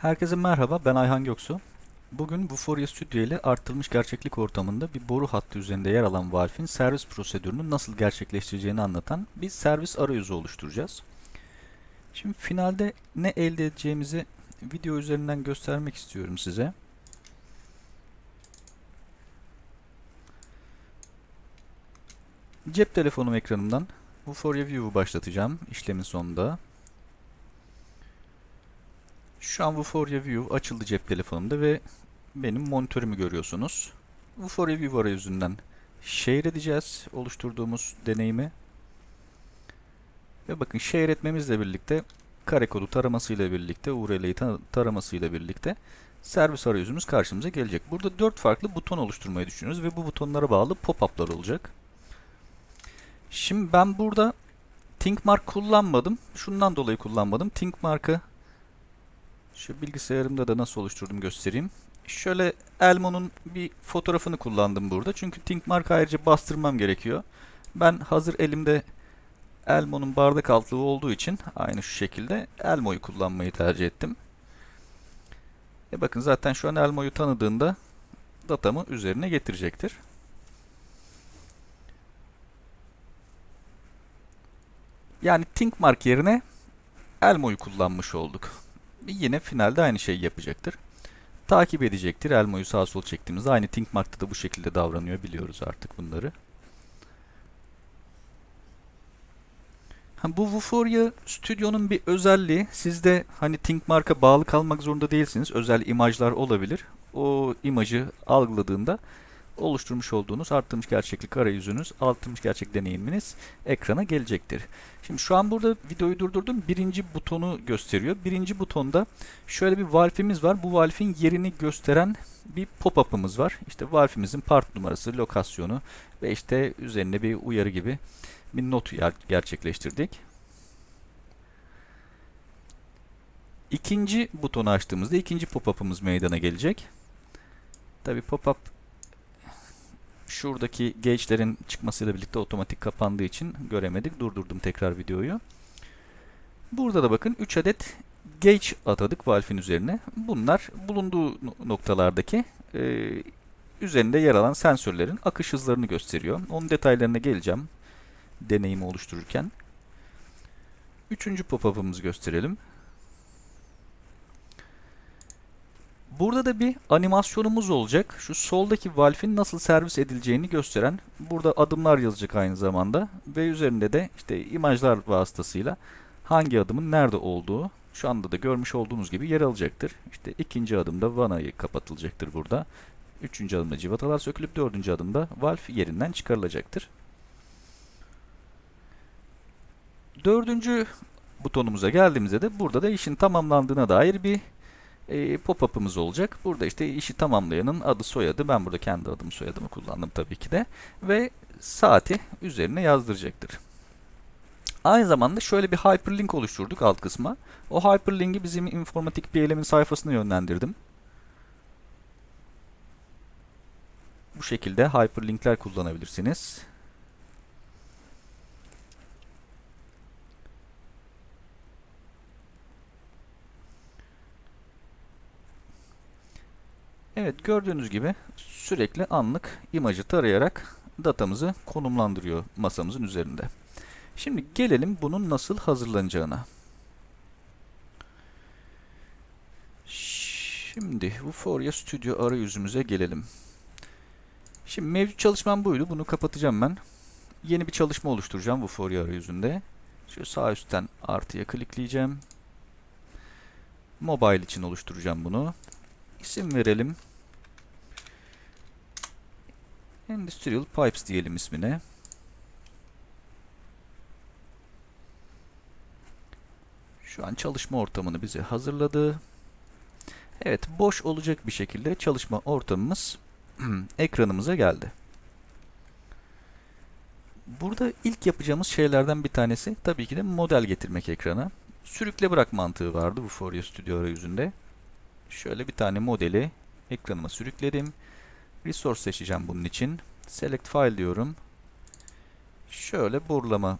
Herkese merhaba, ben Ayhan Göksu. Bugün Vuforia Studio ile artırılmış gerçeklik ortamında bir boru hattı üzerinde yer alan Valve'in servis prosedürünü nasıl gerçekleştireceğini anlatan bir servis arayüzü oluşturacağız. Şimdi finalde ne elde edeceğimizi video üzerinden göstermek istiyorum size. Cep telefonum ekranımdan Vuforia View'u başlatacağım işlemin sonunda. Şu an Vuforia View açıldı cep telefonumda ve benim monitörümü görüyorsunuz. Vuforia View arayüzünden share edeceğiz oluşturduğumuz deneyimi. Ve bakın share etmemizle birlikte kare kodu taramasıyla birlikte URL'yi taramasıyla birlikte servis arayüzümüz karşımıza gelecek. Burada dört farklı buton oluşturmayı düşünüyoruz ve bu butonlara bağlı pop-up'lar olacak. Şimdi ben burada ThinkMark kullanmadım. Şundan dolayı kullanmadım. ThinkMark'ı şu bilgisayarımda da nasıl oluşturdum göstereyim. Şöyle Elmo'nun bir fotoğrafını kullandım burada. Çünkü ThinkMark ayrıca bastırmam gerekiyor. Ben hazır elimde Elmo'nun bardak altlığı olduğu için aynı şu şekilde Elmo'yu kullanmayı tercih ettim. E bakın zaten şu an Elmo'yu tanıdığında datamı üzerine getirecektir. Yani ThinkMark yerine Elmo'yu kullanmış olduk. Yine finalde aynı şeyi yapacaktır. Takip edecektir. Elmo'yu sağa sol çektiğimizde aynı ThinkMark'ta da bu şekilde davranıyor. Biliyoruz artık bunları. Bu Vuforia Studio'nun bir özelliği. Siz de hani ThinkMark'a bağlı kalmak zorunda değilsiniz. Özel imajlar olabilir. O imajı algıladığında oluşturmuş olduğunuz arttırmış gerçeklik arayüzünüz, artırmış gerçek deneyiminiz ekrana gelecektir. Şimdi şu an burada videoyu durdurdum. Birinci butonu gösteriyor. Birinci butonda şöyle bir valfimiz var. Bu valfin yerini gösteren bir pop-up'ımız var. İşte valfimizin part numarası, lokasyonu ve işte üzerinde bir uyarı gibi bir not gerçekleştirdik. İkinci butonu açtığımızda ikinci pop-up'ımız meydana gelecek. Tabi pop-up şuradaki gauge'lerin çıkmasıyla birlikte otomatik kapandığı için göremedik. Durdurdum tekrar videoyu. Burada da bakın 3 adet gauge atadık valfin üzerine. Bunlar bulunduğu noktalardaki e, üzerinde yer alan sensörlerin akış hızlarını gösteriyor. Onun detaylarına geleceğim deneyimi oluştururken. Üçüncü pop-up'ımızı gösterelim. Burada da bir animasyonumuz olacak. Şu soldaki valfin nasıl servis edileceğini gösteren burada adımlar yazacak aynı zamanda ve üzerinde de işte imajlar vasıtasıyla hangi adımın nerede olduğu şu anda da görmüş olduğunuz gibi yer alacaktır. İşte ikinci adımda vanayı kapatılacaktır burada. Üçüncü adımda civatalar sökülüp dördüncü adımda valf yerinden çıkarılacaktır. Dördüncü butonumuza geldiğimizde de burada da işin tamamlandığına dair bir e, pop-up'ımız olacak. Burada işte işi tamamlayanın adı soyadı. Ben burada kendi adımı soyadımı kullandım tabii ki de. Ve saati üzerine yazdıracaktır. Aynı zamanda şöyle bir hyperlink oluşturduk alt kısma. O hyperlink'i bizim informatik elemin sayfasına yönlendirdim. Bu şekilde hyperlinkler kullanabilirsiniz. Evet gördüğünüz gibi sürekli anlık imajı tarayarak datamızı konumlandırıyor masamızın üzerinde. Şimdi gelelim bunun nasıl hazırlanacağına. Şimdi Vuforia Studio arayüzümüze gelelim. Şimdi mevcut çalışmam buydu. Bunu kapatacağım ben. Yeni bir çalışma oluşturacağım Vuforia arayüzünde. Şu sağ üstten artıya klikleyeceğim. Mobile için oluşturacağım bunu. İsim verelim. Industrial Pipes diyelim ismine. Şu an çalışma ortamını bize hazırladı. Evet, boş olacak bir şekilde çalışma ortamımız ekranımıza geldi. Burada ilk yapacağımız şeylerden bir tanesi tabii ki de model getirmek ekrana. Sürükle bırak mantığı vardı bu Fourier Studio arayüzünde. Şöyle bir tane modeli ekranıma sürükledim. Resource seçeceğim bunun için. Select file diyorum. Şöyle borlama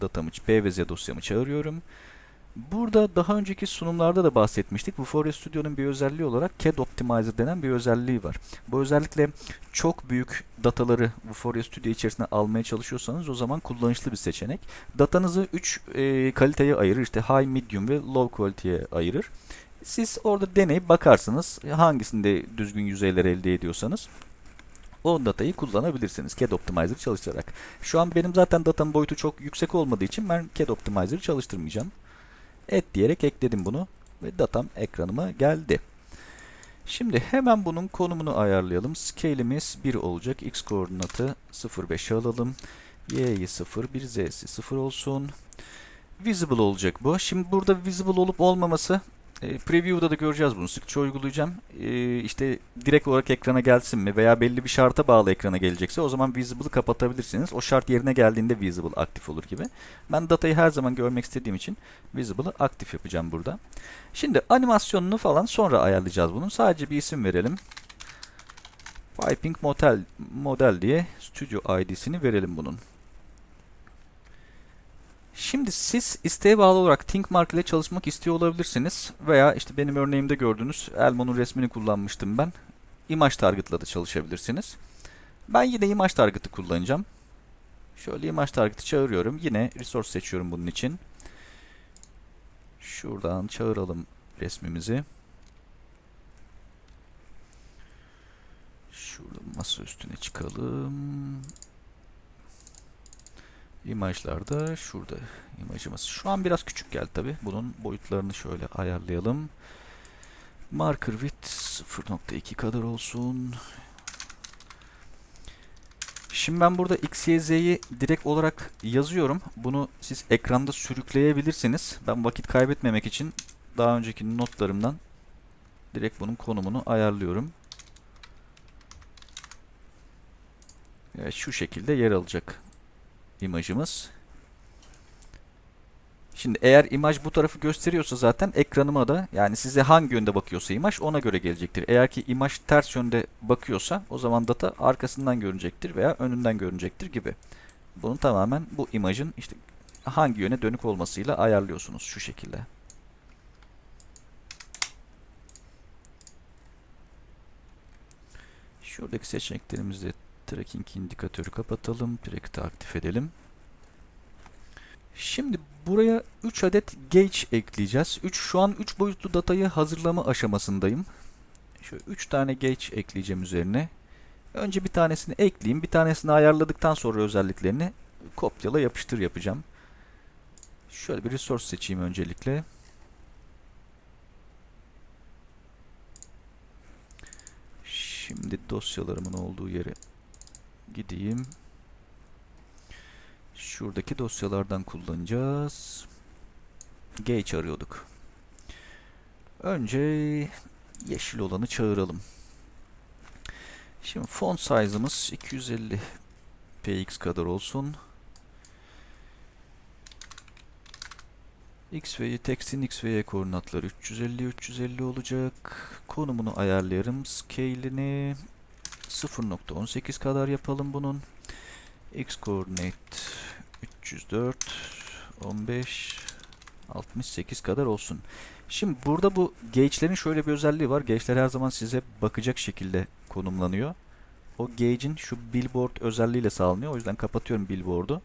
datamı, P ve Z dosyamı çağırıyorum. Burada daha önceki sunumlarda da bahsetmiştik. Vuforia Studio'nun bir özelliği olarak CAD Optimizer denen bir özelliği var. Bu özellikle çok büyük dataları Vuforia Studio içerisine almaya çalışıyorsanız o zaman kullanışlı bir seçenek. Datanızı 3 e, kaliteye ayırır. İşte high, medium ve low kaliteye ayırır. Siz orada deneyip bakarsınız hangisinde düzgün yüzeyler elde ediyorsanız o datayı kullanabilirsiniz CAD Optimizer çalıştırarak. Şu an benim zaten datanın boyutu çok yüksek olmadığı için ben CAD Optimizer'ı çalıştırmayacağım. Et diyerek ekledim bunu ve datam ekranıma geldi. Şimdi hemen bunun konumunu ayarlayalım. Scale'imiz 1 olacak. X koordinatı 0,5'e alalım. Y'yi 0, bir Z'si 0 olsun. Visible olacak bu. Şimdi burada visible olup olmaması e, preview'da da göreceğiz bunu. Sıkça uygulayacağım. E, işte direkt olarak ekrana gelsin mi veya belli bir şarta bağlı ekrana gelecekse o zaman visible'ı kapatabilirsiniz. O şart yerine geldiğinde visible aktif olur gibi. Ben datayı her zaman görmek istediğim için visible'ı aktif yapacağım burada. Şimdi animasyonunu falan sonra ayarlayacağız bunun. Sadece bir isim verelim. Piping Model, model diye Studio ID'sini verelim bunun. Şimdi siz isteğe bağlı olarak ThinkMark ile çalışmak istiyor olabilirsiniz. Veya işte benim örneğimde gördüğünüz Elmo'nun resmini kullanmıştım ben. Image Target'la da çalışabilirsiniz. Ben yine Image Target'ı kullanacağım. Şöyle Image Target'ı çağırıyorum. Yine Resource seçiyorum bunun için. Şuradan çağıralım resmimizi. Şurada masa üstüne çıkalım. İmajlar da şurada imajımız. Şu an biraz küçük geldi tabi. Bunun boyutlarını şöyle ayarlayalım. Marker width 0.2 kadar olsun. Şimdi ben burada x, y, z'yi direkt olarak yazıyorum. Bunu siz ekranda sürükleyebilirsiniz. Ben vakit kaybetmemek için daha önceki notlarımdan direkt bunun konumunu ayarlıyorum. Evet, şu şekilde yer alacak imajımız. Şimdi eğer imaj bu tarafı gösteriyorsa zaten ekranıma da yani size hangi yönde bakıyorsa imaj ona göre gelecektir. Eğer ki imaj ters yönde bakıyorsa o zaman data arkasından görünecektir veya önünden görünecektir gibi. Bunu tamamen bu imajın işte hangi yöne dönük olmasıyla ayarlıyorsunuz şu şekilde. Şuradaki seçeneklerimizde tracking indikatörü kapatalım. Track'i aktif edelim. Şimdi buraya 3 adet gauge ekleyeceğiz. 3 şu an 3 boyutlu datayı hazırlama aşamasındayım. Şöyle 3 tane gauge ekleyeceğim üzerine. Önce bir tanesini ekleyeyim. Bir tanesini ayarladıktan sonra özelliklerini kopyala yapıştır yapacağım. Şöyle bir resource seçeyim öncelikle. Şimdi dosyalarımın olduğu yere gideyim. Şuradaki dosyalardan kullanacağız. Gauge arıyorduk. Önce yeşil olanı çağıralım. Şimdi font size'ımız 250 px kadar olsun. x ve y tekstin x ve y koordinatları 350 350 olacak. Konumunu ayarlayarım. Scale'ini 0.18 kadar yapalım bunun. X coordinate 304 15 68 kadar olsun. Şimdi burada bu gauge'lerin şöyle bir özelliği var. Gauge'ler her zaman size bakacak şekilde konumlanıyor. O gauge'in şu billboard özelliğiyle sağlanıyor. O yüzden kapatıyorum billboard'u.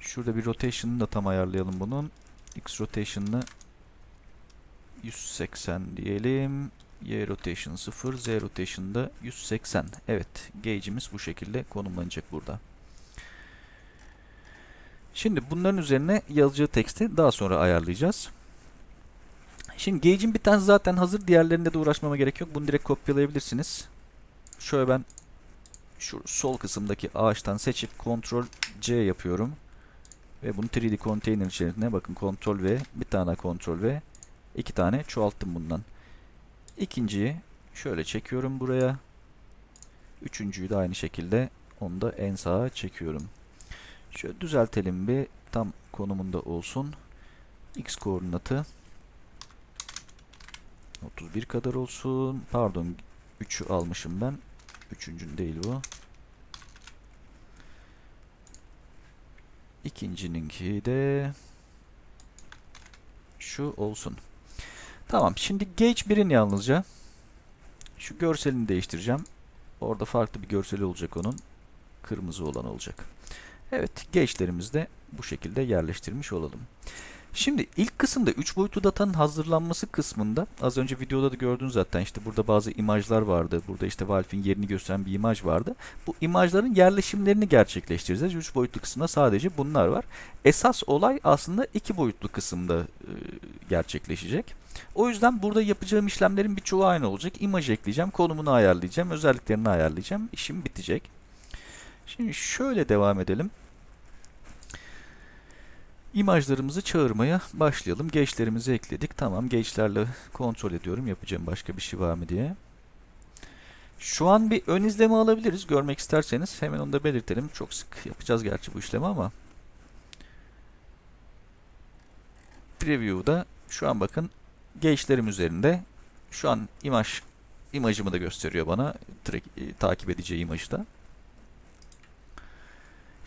Şurada bir rotation'ını da tam ayarlayalım bunun. X rotation'ını 180 diyelim. Y rotation 0, Z rotation da 180. Evet, gauge'imiz bu şekilde konumlanacak burada. Şimdi bunların üzerine yazacağı teksti daha sonra ayarlayacağız. Şimdi gauge'in bir tanesi zaten hazır. Diğerlerinde de uğraşmama gerek yok. Bunu direkt kopyalayabilirsiniz. Şöyle ben şu sol kısımdaki ağaçtan seçip Ctrl C yapıyorum. Ve bunu 3D container içerisine bakın Ctrl V, bir tane Ctrl V, iki tane çoğalttım bundan. İkinciyi şöyle çekiyorum buraya. Üçüncüyü de aynı şekilde onu da en sağa çekiyorum. Şöyle düzeltelim bir tam konumunda olsun. X koordinatı 31 kadar olsun. Pardon 3'ü almışım ben. Üçüncün değil bu. İkincininki de şu olsun. Tamam. Şimdi Gauge 1'in yalnızca şu görselini değiştireceğim. Orada farklı bir görseli olacak onun. Kırmızı olan olacak. Evet, gauge'lerimizi de bu şekilde yerleştirmiş olalım. Şimdi ilk kısımda 3 boyutlu datanın hazırlanması kısmında az önce videoda da gördünüz zaten işte burada bazı imajlar vardı. Burada işte Valve'in yerini gösteren bir imaj vardı. Bu imajların yerleşimlerini gerçekleştireceğiz. 3 boyutlu kısımda sadece bunlar var. Esas olay aslında 2 boyutlu kısımda e, gerçekleşecek. O yüzden burada yapacağım işlemlerin birçoğu aynı olacak. İmaj ekleyeceğim, konumunu ayarlayacağım, özelliklerini ayarlayacağım. İşim bitecek. Şimdi şöyle devam edelim. İmajlarımızı çağırmaya başlayalım. Geçlerimizi ekledik. Tamam, geçlerle kontrol ediyorum. Yapacağım başka bir şey var mı diye. Şu an bir ön izleme alabiliriz. Görmek isterseniz hemen onu da belirtelim. Çok sık yapacağız gerçi bu işlemi ama. Preview'da şu an bakın geçlerim üzerinde. Şu an imaj imajımı da gösteriyor bana. Track, e, takip edeceği imajı da.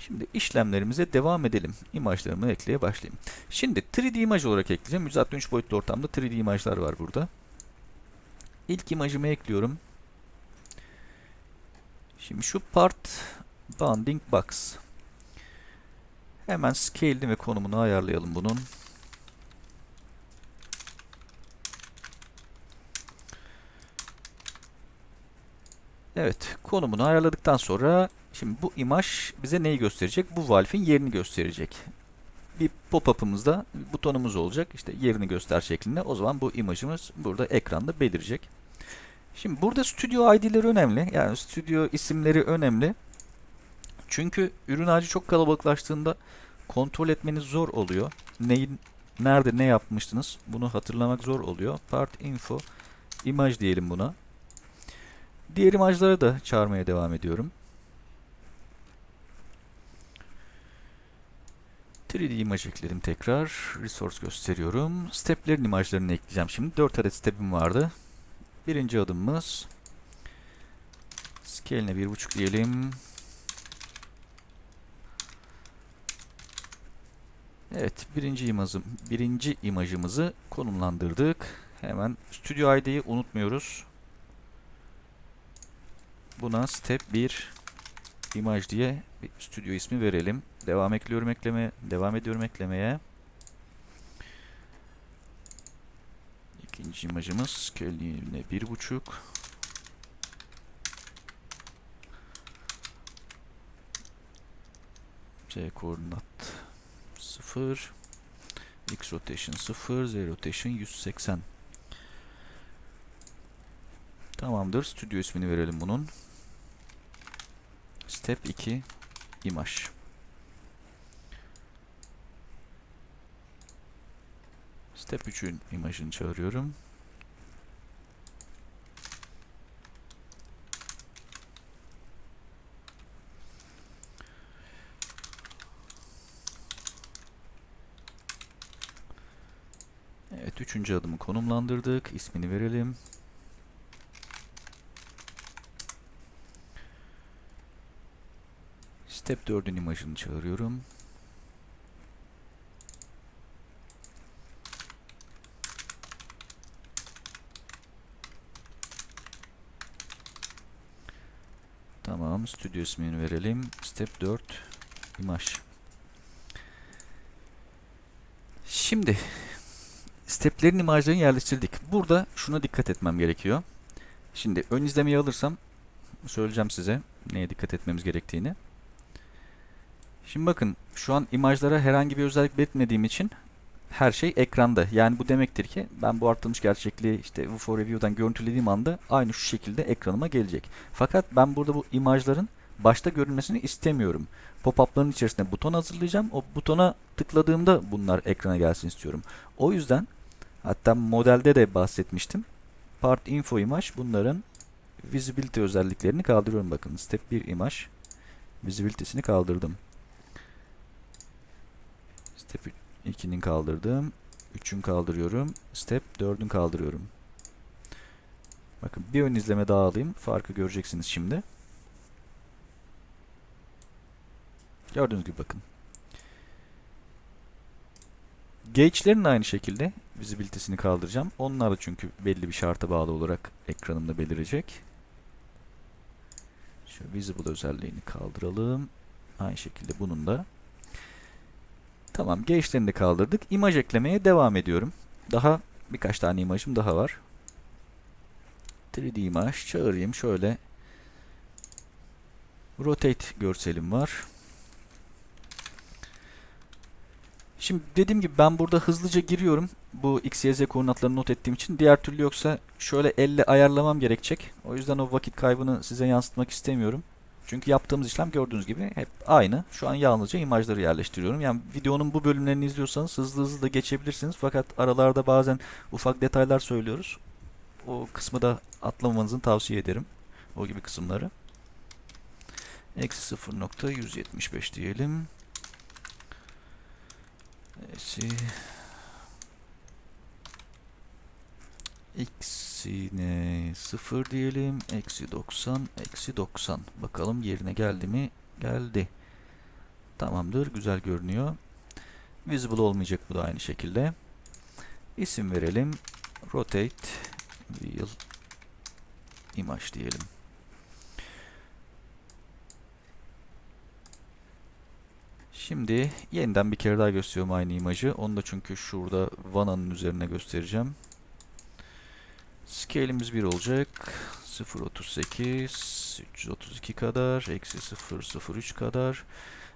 Şimdi işlemlerimize devam edelim. İmajlarımı ekleye başlayayım. Şimdi 3D imaj olarak ekleyeceğim. 163 boyutlu ortamda 3D imajlar var burada. İlk imajımı ekliyorum. Şimdi şu part bounding box. Hemen scale'ini ve konumunu ayarlayalım bunun. Evet, konumunu ayarladıktan sonra Şimdi bu imaj bize neyi gösterecek? Bu valve'in yerini gösterecek. Bir pop-up'ımızda butonumuz olacak. İşte yerini göster şeklinde. O zaman bu imajımız burada ekranda belirecek. Şimdi burada stüdyo ID'leri önemli. Yani stüdyo isimleri önemli. Çünkü ürün ağacı çok kalabalıklaştığında kontrol etmeniz zor oluyor. Neyin, nerede ne yapmıştınız bunu hatırlamak zor oluyor. Part info imaj diyelim buna. Diğer imajları da çağırmaya devam ediyorum. 3D imaj ekledim tekrar. Resource gösteriyorum. Steplerin imajlarını ekleyeceğim şimdi. 4 adet step'im vardı. Birinci adımımız scale'ine 1.5 diyelim. Evet, birinci imajım, birinci imajımızı konumlandırdık. Hemen Studio ID'yi unutmuyoruz. Buna step 1 imaj diye bir stüdyo ismi verelim. Devam ekliyorum ekleme, devam ediyorum eklemeye. İkinci imajımız scale'ine bir buçuk. C koordinat 0 X rotation 0 Z rotation 180 Tamamdır. Stüdyo ismini verelim bunun. Step 2 imaj. Step 3'ün imajını çağırıyorum. Evet, üçüncü adımı konumlandırdık. İsmini verelim. Step 4'ün imajını çağırıyorum. Tamam, stüdyo ismini verelim. Step 4 imaj. Şimdi steplerin imajlarını yerleştirdik. Burada şuna dikkat etmem gerekiyor. Şimdi ön izlemeyi alırsam söyleyeceğim size neye dikkat etmemiz gerektiğini. Şimdi bakın şu an imajlara herhangi bir özellik belirtmediğim için her şey ekranda. Yani bu demektir ki ben bu arttırılmış gerçekliği işte UFO Review'dan görüntülediğim anda aynı şu şekilde ekranıma gelecek. Fakat ben burada bu imajların başta görünmesini istemiyorum. Pop-up'ların içerisinde buton hazırlayacağım. O butona tıkladığımda bunlar ekrana gelsin istiyorum. O yüzden hatta modelde de bahsetmiştim. Part info imaj bunların visibility özelliklerini kaldırıyorum. Bakın step 1 imaj visibility'sini kaldırdım. Step 2'nin kaldırdım. 3'ün kaldırıyorum. Step 4'ün kaldırıyorum. Bakın bir ön izleme daha alayım. Farkı göreceksiniz şimdi. Gördüğünüz gibi bakın. Gauge'lerin aynı şekilde visibility'sini kaldıracağım. Onlar da çünkü belli bir şarta bağlı olarak ekranımda belirecek. Şu visible özelliğini kaldıralım. Aynı şekilde bunun da. Tamam, gauge'lerini de kaldırdık. İmaj eklemeye devam ediyorum. Daha birkaç tane imajım daha var. 3D imaj çağırayım şöyle. Rotate görselim var. Şimdi dediğim gibi ben burada hızlıca giriyorum. Bu x, y, z koordinatlarını not ettiğim için. Diğer türlü yoksa şöyle elle ayarlamam gerekecek. O yüzden o vakit kaybını size yansıtmak istemiyorum. Çünkü yaptığımız işlem gördüğünüz gibi hep aynı. Şu an yalnızca imajları yerleştiriyorum. Yani videonun bu bölümlerini izliyorsanız hızlı hızlı da geçebilirsiniz. Fakat aralarda bazen ufak detaylar söylüyoruz. O kısmı da atlamamanızı tavsiye ederim. O gibi kısımları. Eksi 0.175 diyelim. Eksi X'ine 0 diyelim. Eksi 90. Eksi 90. Bakalım yerine geldi mi? Geldi. Tamamdır. Güzel görünüyor. Visible olmayacak bu da aynı şekilde. İsim verelim. Rotate Wheel Image diyelim. Şimdi yeniden bir kere daha gösteriyorum aynı imajı. Onu da çünkü şurada vananın üzerine göstereceğim. Scale'imiz 1 olacak. 0.38 332 kadar. Eksi 0.03 kadar.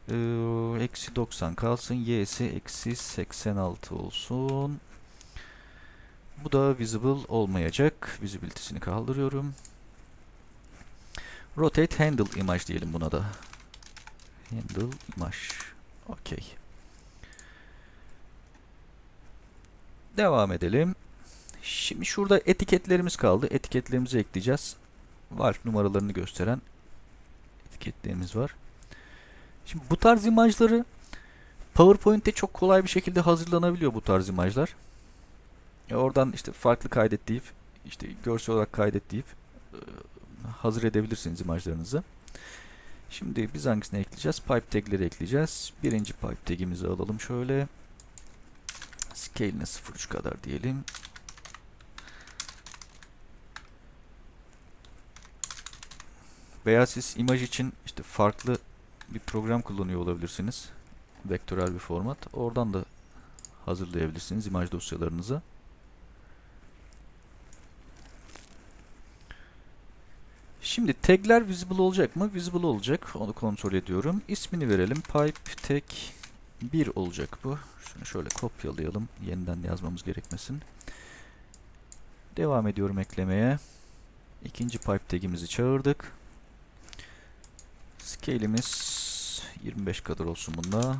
Ee, eksi 90 kalsın. Y'si eksi 86 olsun. Bu da visible olmayacak. Visibility'sini kaldırıyorum. Rotate handle image diyelim buna da. Handle image. Okey. Devam edelim. Şimdi şurada etiketlerimiz kaldı. Etiketlerimizi ekleyeceğiz. Valve numaralarını gösteren etiketlerimiz var. Şimdi bu tarz imajları PowerPoint'te çok kolay bir şekilde hazırlanabiliyor bu tarz imajlar. E oradan işte farklı kaydet deyip işte görsel olarak kaydet deyip e, hazır edebilirsiniz imajlarınızı. Şimdi biz hangisini ekleyeceğiz? Pipe tag'leri ekleyeceğiz. Birinci pipe tag'imizi alalım şöyle. Scale'ine 0.3 kadar diyelim. Veya siz imaj için işte farklı bir program kullanıyor olabilirsiniz. Vektörel bir format. Oradan da hazırlayabilirsiniz imaj dosyalarınızı. Şimdi tagler visible olacak mı? Visible olacak. Onu kontrol ediyorum. İsmini verelim. Pipe tag 1 olacak bu. Şunu şöyle kopyalayalım. Yeniden yazmamız gerekmesin. Devam ediyorum eklemeye. İkinci pipe tagimizi çağırdık. Scale'imiz 25 kadar olsun bunda.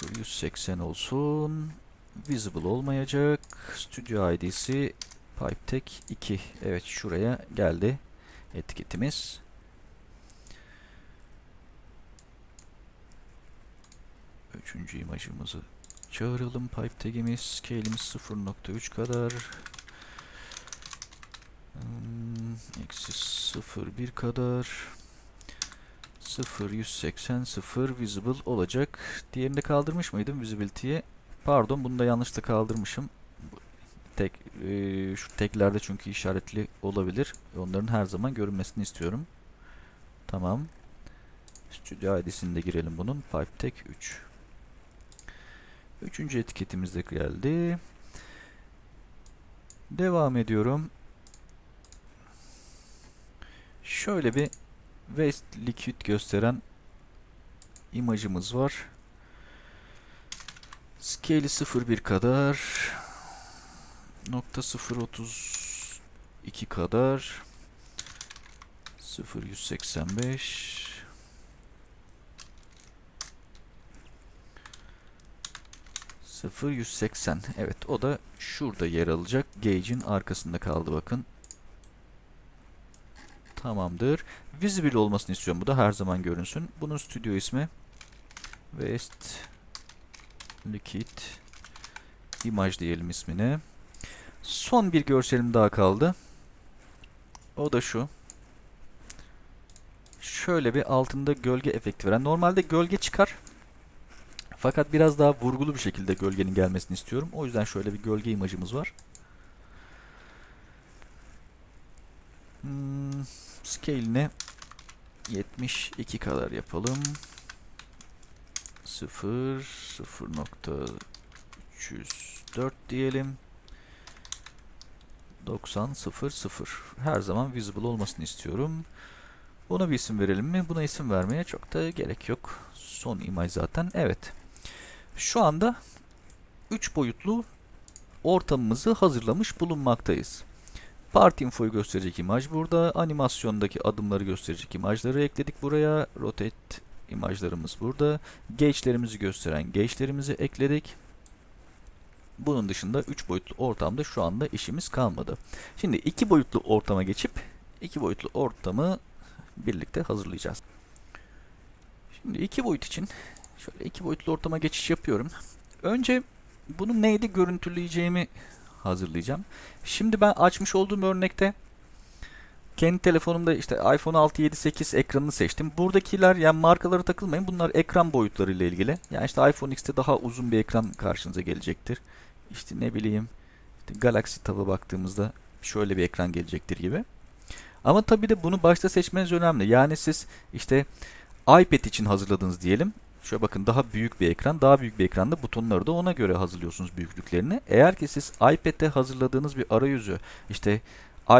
0.180 olsun. Visible olmayacak. Studio ID'si PipeTech 2. Evet şuraya geldi etiketimiz. Üçüncü imajımızı çağıralım. PipeTag'imiz scale'imiz 0.3 kadar. Hmm, eksi 0.1 kadar. 0.180 0 visible olacak. Diğerini de kaldırmış mıydım visibility'ye? Pardon bunu da yanlışlıkla kaldırmışım. Tek, e, şu teklerde çünkü işaretli olabilir. Onların her zaman görünmesini istiyorum. Tamam. Studio ID'sini de girelim bunun. PipeTech 3. Üçüncü etiketimiz de geldi. Devam ediyorum. Şöyle bir Waste Liquid gösteren imajımız var. Scale'i 0.1 kadar. Nokta 0.32 kadar. 0.185 0.180 Evet o da şurada yer alacak. Gauge'in arkasında kaldı bakın. Tamamdır. Visible olmasını istiyorum. Bu da her zaman görünsün. Bunun stüdyo ismi Waste Liquid Image diyelim ismine. Son bir görselim daha kaldı. O da şu. şöyle bir altında gölge efekti veren. Normalde gölge çıkar. Fakat biraz daha vurgulu bir şekilde gölgenin gelmesini istiyorum. O yüzden şöyle bir gölge imajımız var. Hmm, scale'ini 72 kadar yapalım. 0 0.304 diyelim. 90 0 0. Her zaman visible olmasını istiyorum. Buna bir isim verelim mi? Buna isim vermeye çok da gerek yok. Son imaj zaten. Evet. Şu anda 3 boyutlu ortamımızı hazırlamış bulunmaktayız. Part info'yu gösterecek imaj burada. Animasyondaki adımları gösterecek imajları ekledik buraya. Rotate imajlarımız burada. Gauge'lerimizi gösteren gauge'lerimizi ekledik. Bunun dışında 3 boyutlu ortamda şu anda işimiz kalmadı. Şimdi 2 boyutlu ortama geçip 2 boyutlu ortamı birlikte hazırlayacağız. Şimdi 2 boyut için şöyle 2 boyutlu ortama geçiş yapıyorum. Önce bunu neyde görüntüleyeceğimi hazırlayacağım. Şimdi ben açmış olduğum örnekte kendi telefonumda işte iPhone 6, 7, 8 ekranını seçtim. Buradakiler yani markalara takılmayın. Bunlar ekran boyutları ile ilgili. Yani işte iPhone X'te daha uzun bir ekran karşınıza gelecektir. İşte ne bileyim işte Galaxy Tab'a baktığımızda şöyle bir ekran gelecektir gibi. Ama tabii de bunu başta seçmeniz önemli. Yani siz işte iPad için hazırladınız diyelim. Şöyle bakın daha büyük bir ekran. Daha büyük bir ekranda butonları da ona göre hazırlıyorsunuz büyüklüklerini. Eğer ki siz iPad'de hazırladığınız bir arayüzü işte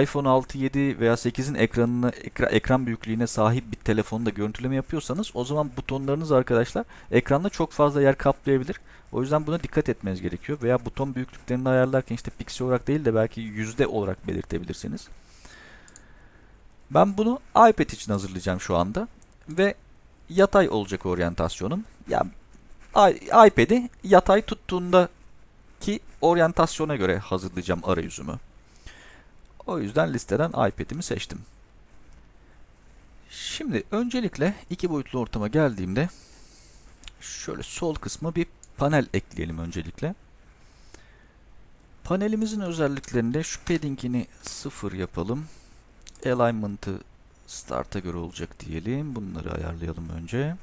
iPhone 6, 7 veya 8'in ekranını ekra, ekran büyüklüğüne sahip bir telefonda görüntüleme yapıyorsanız o zaman butonlarınız arkadaşlar ekranda çok fazla yer kaplayabilir. O yüzden buna dikkat etmeniz gerekiyor. Veya buton büyüklüklerini ayarlarken işte piksel olarak değil de belki yüzde olarak belirtebilirsiniz. Ben bunu iPad için hazırlayacağım şu anda. Ve yatay olacak oryantasyonum. Yani iPad'i yatay tuttuğunda ki oryantasyona göre hazırlayacağım arayüzümü. O yüzden listeden iPad'imi seçtim. Şimdi öncelikle iki boyutlu ortama geldiğimde şöyle sol kısma bir panel ekleyelim öncelikle. Panelimizin özelliklerinde şu padding'ini sıfır yapalım. Alignment'ı start'a göre olacak diyelim. Bunları ayarlayalım önce.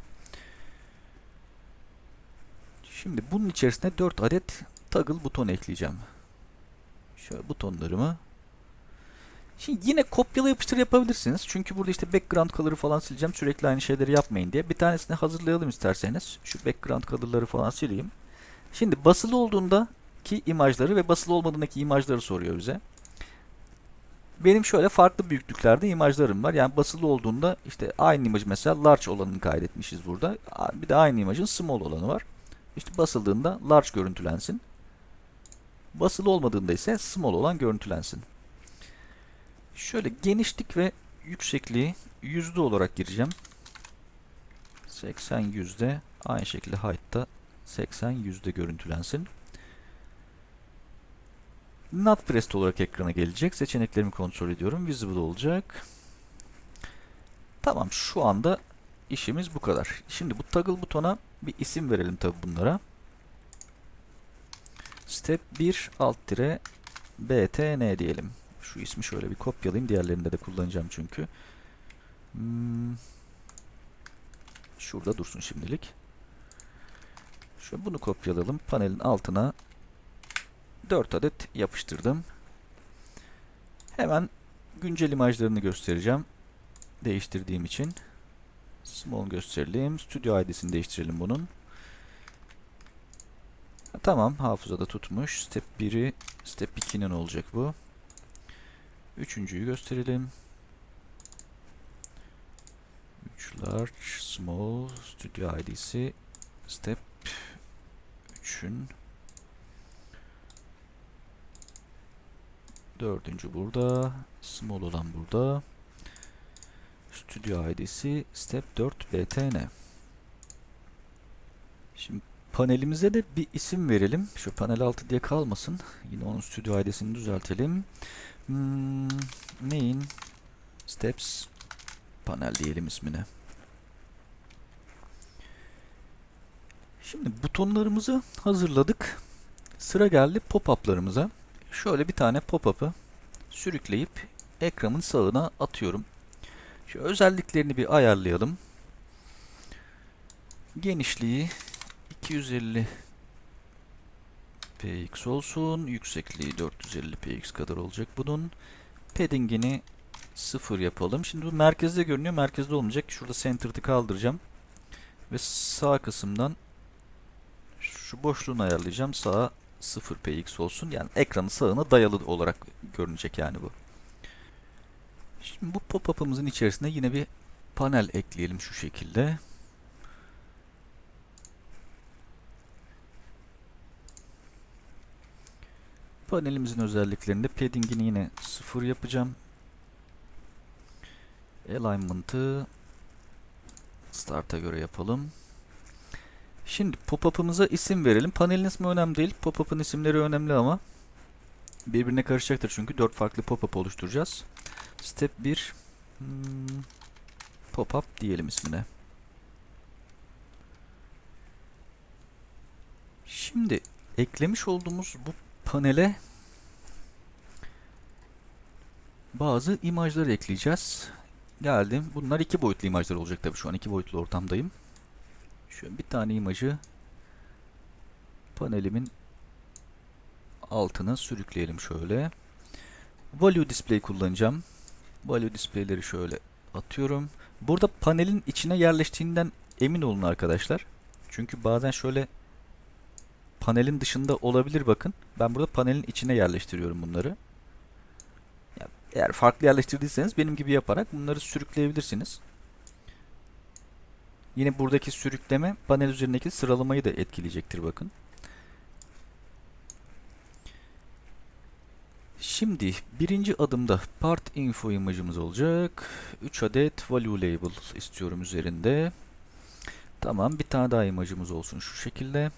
Şimdi bunun içerisine 4 adet toggle buton ekleyeceğim. Şöyle butonlarımı Şimdi yine kopyala yapıştır yapabilirsiniz. Çünkü burada işte background color'ı falan sileceğim. Sürekli aynı şeyleri yapmayın diye. Bir tanesini hazırlayalım isterseniz. Şu background color'ları falan sileyim. Şimdi basılı olduğunda ki imajları ve basılı olmadığındaki imajları soruyor bize. Benim şöyle farklı büyüklüklerde imajlarım var. Yani basılı olduğunda işte aynı imaj mesela large olanını kaydetmişiz burada. Bir de aynı imajın small olanı var. İşte basıldığında large görüntülensin. Basılı olmadığında ise small olan görüntülensin. Şöyle genişlik ve yüksekliği yüzde olarak gireceğim. 80 yüzde aynı şekilde height'ta 80 yüzde görüntülensin. Not pressed olarak ekrana gelecek. Seçeneklerimi kontrol ediyorum. Visible olacak. Tamam şu anda işimiz bu kadar. Şimdi bu toggle butona bir isim verelim tabi bunlara. Step 1 alt tire btn diyelim. Şu ismi şöyle bir kopyalayayım. Diğerlerinde de kullanacağım çünkü. Hmm. Şurada dursun şimdilik. Şöyle bunu kopyalayalım. Panelin altına 4 adet yapıştırdım. Hemen güncel imajlarını göstereceğim. Değiştirdiğim için. Small gösterelim. Studio ID'sini değiştirelim bunun. Tamam hafızada tutmuş. Step 1'i Step 2'nin olacak bu. Üçüncüyü gösterelim. 3 large, small, studio id'si step 3'ün dördüncü burada, small olan burada. Studio id'si step 4 btn. Şimdi panelimize de bir isim verelim. Şu panel altı diye kalmasın. Yine onun studio id'sini düzeltelim. Hmm, main steps panel diyelim ismine. Şimdi butonlarımızı hazırladık. Sıra geldi pop-up'larımıza. Şöyle bir tane pop-up'ı sürükleyip ekranın sağına atıyorum. Şu özelliklerini bir ayarlayalım. Genişliği 250 px olsun. Yüksekliği 450 px kadar olacak bunun. Padding'ini 0 yapalım. Şimdi bu merkezde görünüyor. Merkezde olmayacak. Şurada centered'ı kaldıracağım. Ve sağ kısımdan şu boşluğunu ayarlayacağım. Sağa 0 px olsun. Yani ekranın sağına dayalı olarak görünecek yani bu. Şimdi bu pop-up'ımızın içerisine yine bir panel ekleyelim şu şekilde. Panelimizin özelliklerinde padding'ini yine 0 yapacağım. Alignment'ı start'a göre yapalım. Şimdi pop-up'ımıza isim verelim. Panelin ismi önemli değil. Pop-up'ın isimleri önemli ama birbirine karışacaktır çünkü 4 farklı pop-up oluşturacağız. Step 1 hmm, pop-up diyelim ismine. Şimdi eklemiş olduğumuz bu panele bazı imajlar ekleyeceğiz. Geldim. Bunlar iki boyutlu imajlar olacak tabii. Şu an iki boyutlu ortamdayım. Şöyle bir tane imajı panelimin altına sürükleyelim şöyle. Value display kullanacağım. Value display'leri şöyle atıyorum. Burada panelin içine yerleştiğinden emin olun arkadaşlar. Çünkü bazen şöyle panelin dışında olabilir bakın. Ben burada panelin içine yerleştiriyorum bunları. Eğer farklı yerleştirdiyseniz benim gibi yaparak bunları sürükleyebilirsiniz. Yine buradaki sürükleme panel üzerindeki sıralamayı da etkileyecektir bakın. Şimdi birinci adımda part info imajımız olacak. 3 adet value label istiyorum üzerinde. Tamam bir tane daha imajımız olsun şu şekilde.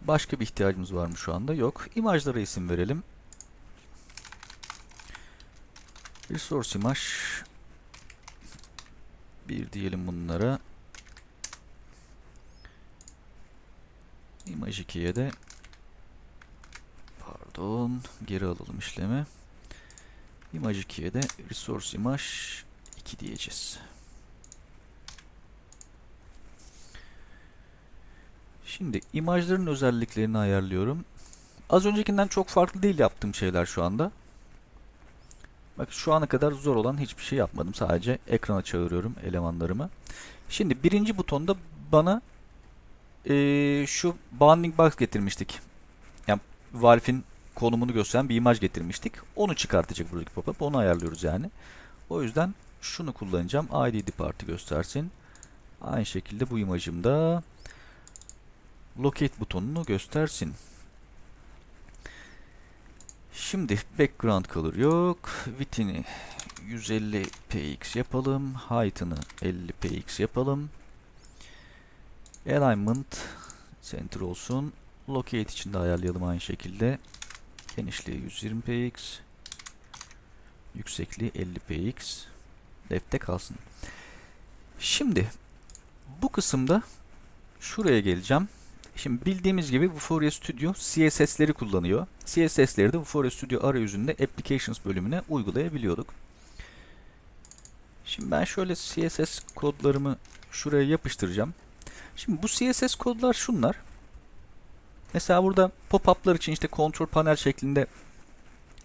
Başka bir ihtiyacımız var mı şu anda? Yok. İmajlara isim verelim. Resource imaj bir diyelim bunlara. Imaj 2'ye de pardon geri alalım işlemi. Imaj 2'ye de resource imaj 2 diyeceğiz. Şimdi imajların özelliklerini ayarlıyorum. Az öncekinden çok farklı değil yaptığım şeyler şu anda. Bak şu ana kadar zor olan hiçbir şey yapmadım. Sadece ekrana çağırıyorum elemanlarımı. Şimdi birinci butonda bana ee, şu bounding box getirmiştik. Yani Valve'in konumunu gösteren bir imaj getirmiştik. Onu çıkartacak buradaki pop-up. Onu ayarlıyoruz yani. O yüzden şunu kullanacağım. ID depart'ı göstersin. Aynı şekilde bu imajımda locate butonunu göstersin. Şimdi background color yok. Width'ini 150 px yapalım. Height'ını 50 px yapalım. Alignment center olsun. Locate için de ayarlayalım aynı şekilde. Genişliği 120 px. Yüksekliği 50 px. Left'te kalsın. Şimdi bu kısımda şuraya geleceğim. Şimdi bildiğimiz gibi Vuforia Studio CSS'leri kullanıyor. CSS'leri de Vuforia Studio arayüzünde Applications bölümüne uygulayabiliyorduk. Şimdi ben şöyle CSS kodlarımı şuraya yapıştıracağım. Şimdi bu CSS kodlar şunlar. Mesela burada pop-up'lar için işte kontrol panel şeklinde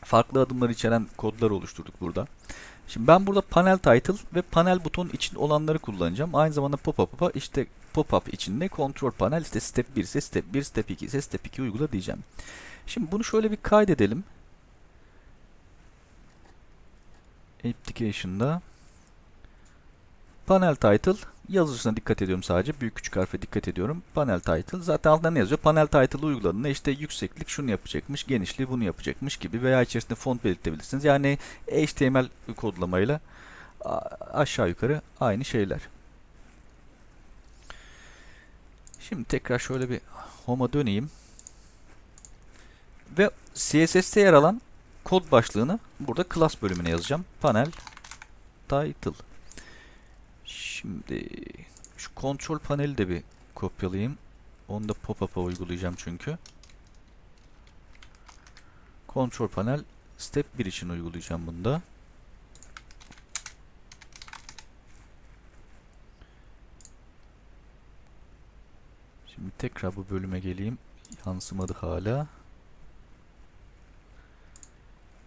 farklı adımlar içeren kodlar oluşturduk burada. Şimdi ben burada panel title ve panel buton için olanları kullanacağım. Aynı zamanda pop-up'a işte pop-up içinde kontrol panel işte step 1 ise step 1, step 2 ise step 2 uygula diyeceğim. Şimdi bunu şöyle bir kaydedelim. Application'da panel title yazıcısına dikkat ediyorum sadece. Büyük küçük harfe dikkat ediyorum. Panel title. Zaten altında ne yazıyor? Panel title uyguladığında işte yükseklik şunu yapacakmış, genişliği bunu yapacakmış gibi veya içerisinde font belirtebilirsiniz. Yani HTML kodlamayla aşağı yukarı aynı şeyler. Şimdi tekrar şöyle bir home'a döneyim. Ve CSS'te yer alan kod başlığını burada class bölümüne yazacağım. Panel title. Şimdi şu kontrol paneli de bir kopyalayayım. Onu da pop-up'a uygulayacağım çünkü. Kontrol panel step 1 için uygulayacağım bunda. Tekrar bu bölüme geleyim. Yansımadı hala.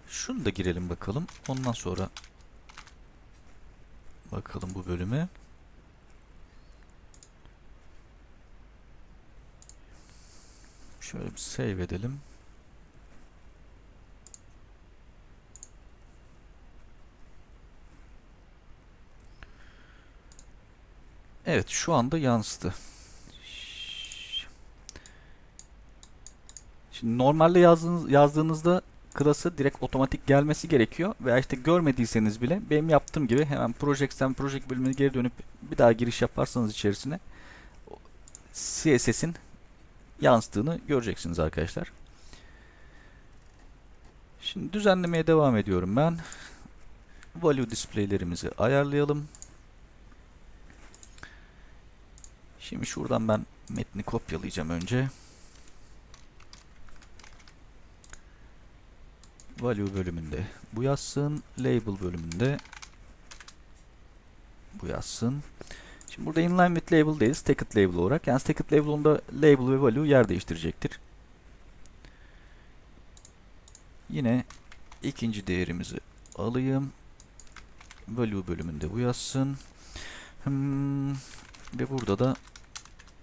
Şunu da girelim bakalım. Ondan sonra bakalım bu bölüme. Şöyle bir save edelim. Evet şu anda yansıdı. Şimdi normalde yazdığınız, yazdığınızda klası direkt otomatik gelmesi gerekiyor. Veya işte görmediyseniz bile benim yaptığım gibi hemen Projects'ten Project bölümüne geri dönüp bir daha giriş yaparsanız içerisine CSS'in yansıttığını göreceksiniz arkadaşlar. Şimdi düzenlemeye devam ediyorum ben. Value display'lerimizi ayarlayalım. Şimdi şuradan ben metni kopyalayacağım önce. Value bölümünde bu yazsın. Label bölümünde bu yazsın. Şimdi burada inline with label değil, stacked label olarak. Yani stacked label onda label ve value yer değiştirecektir. Yine ikinci değerimizi alayım. Value bölümünde bu yazsın. Hmm, ve burada da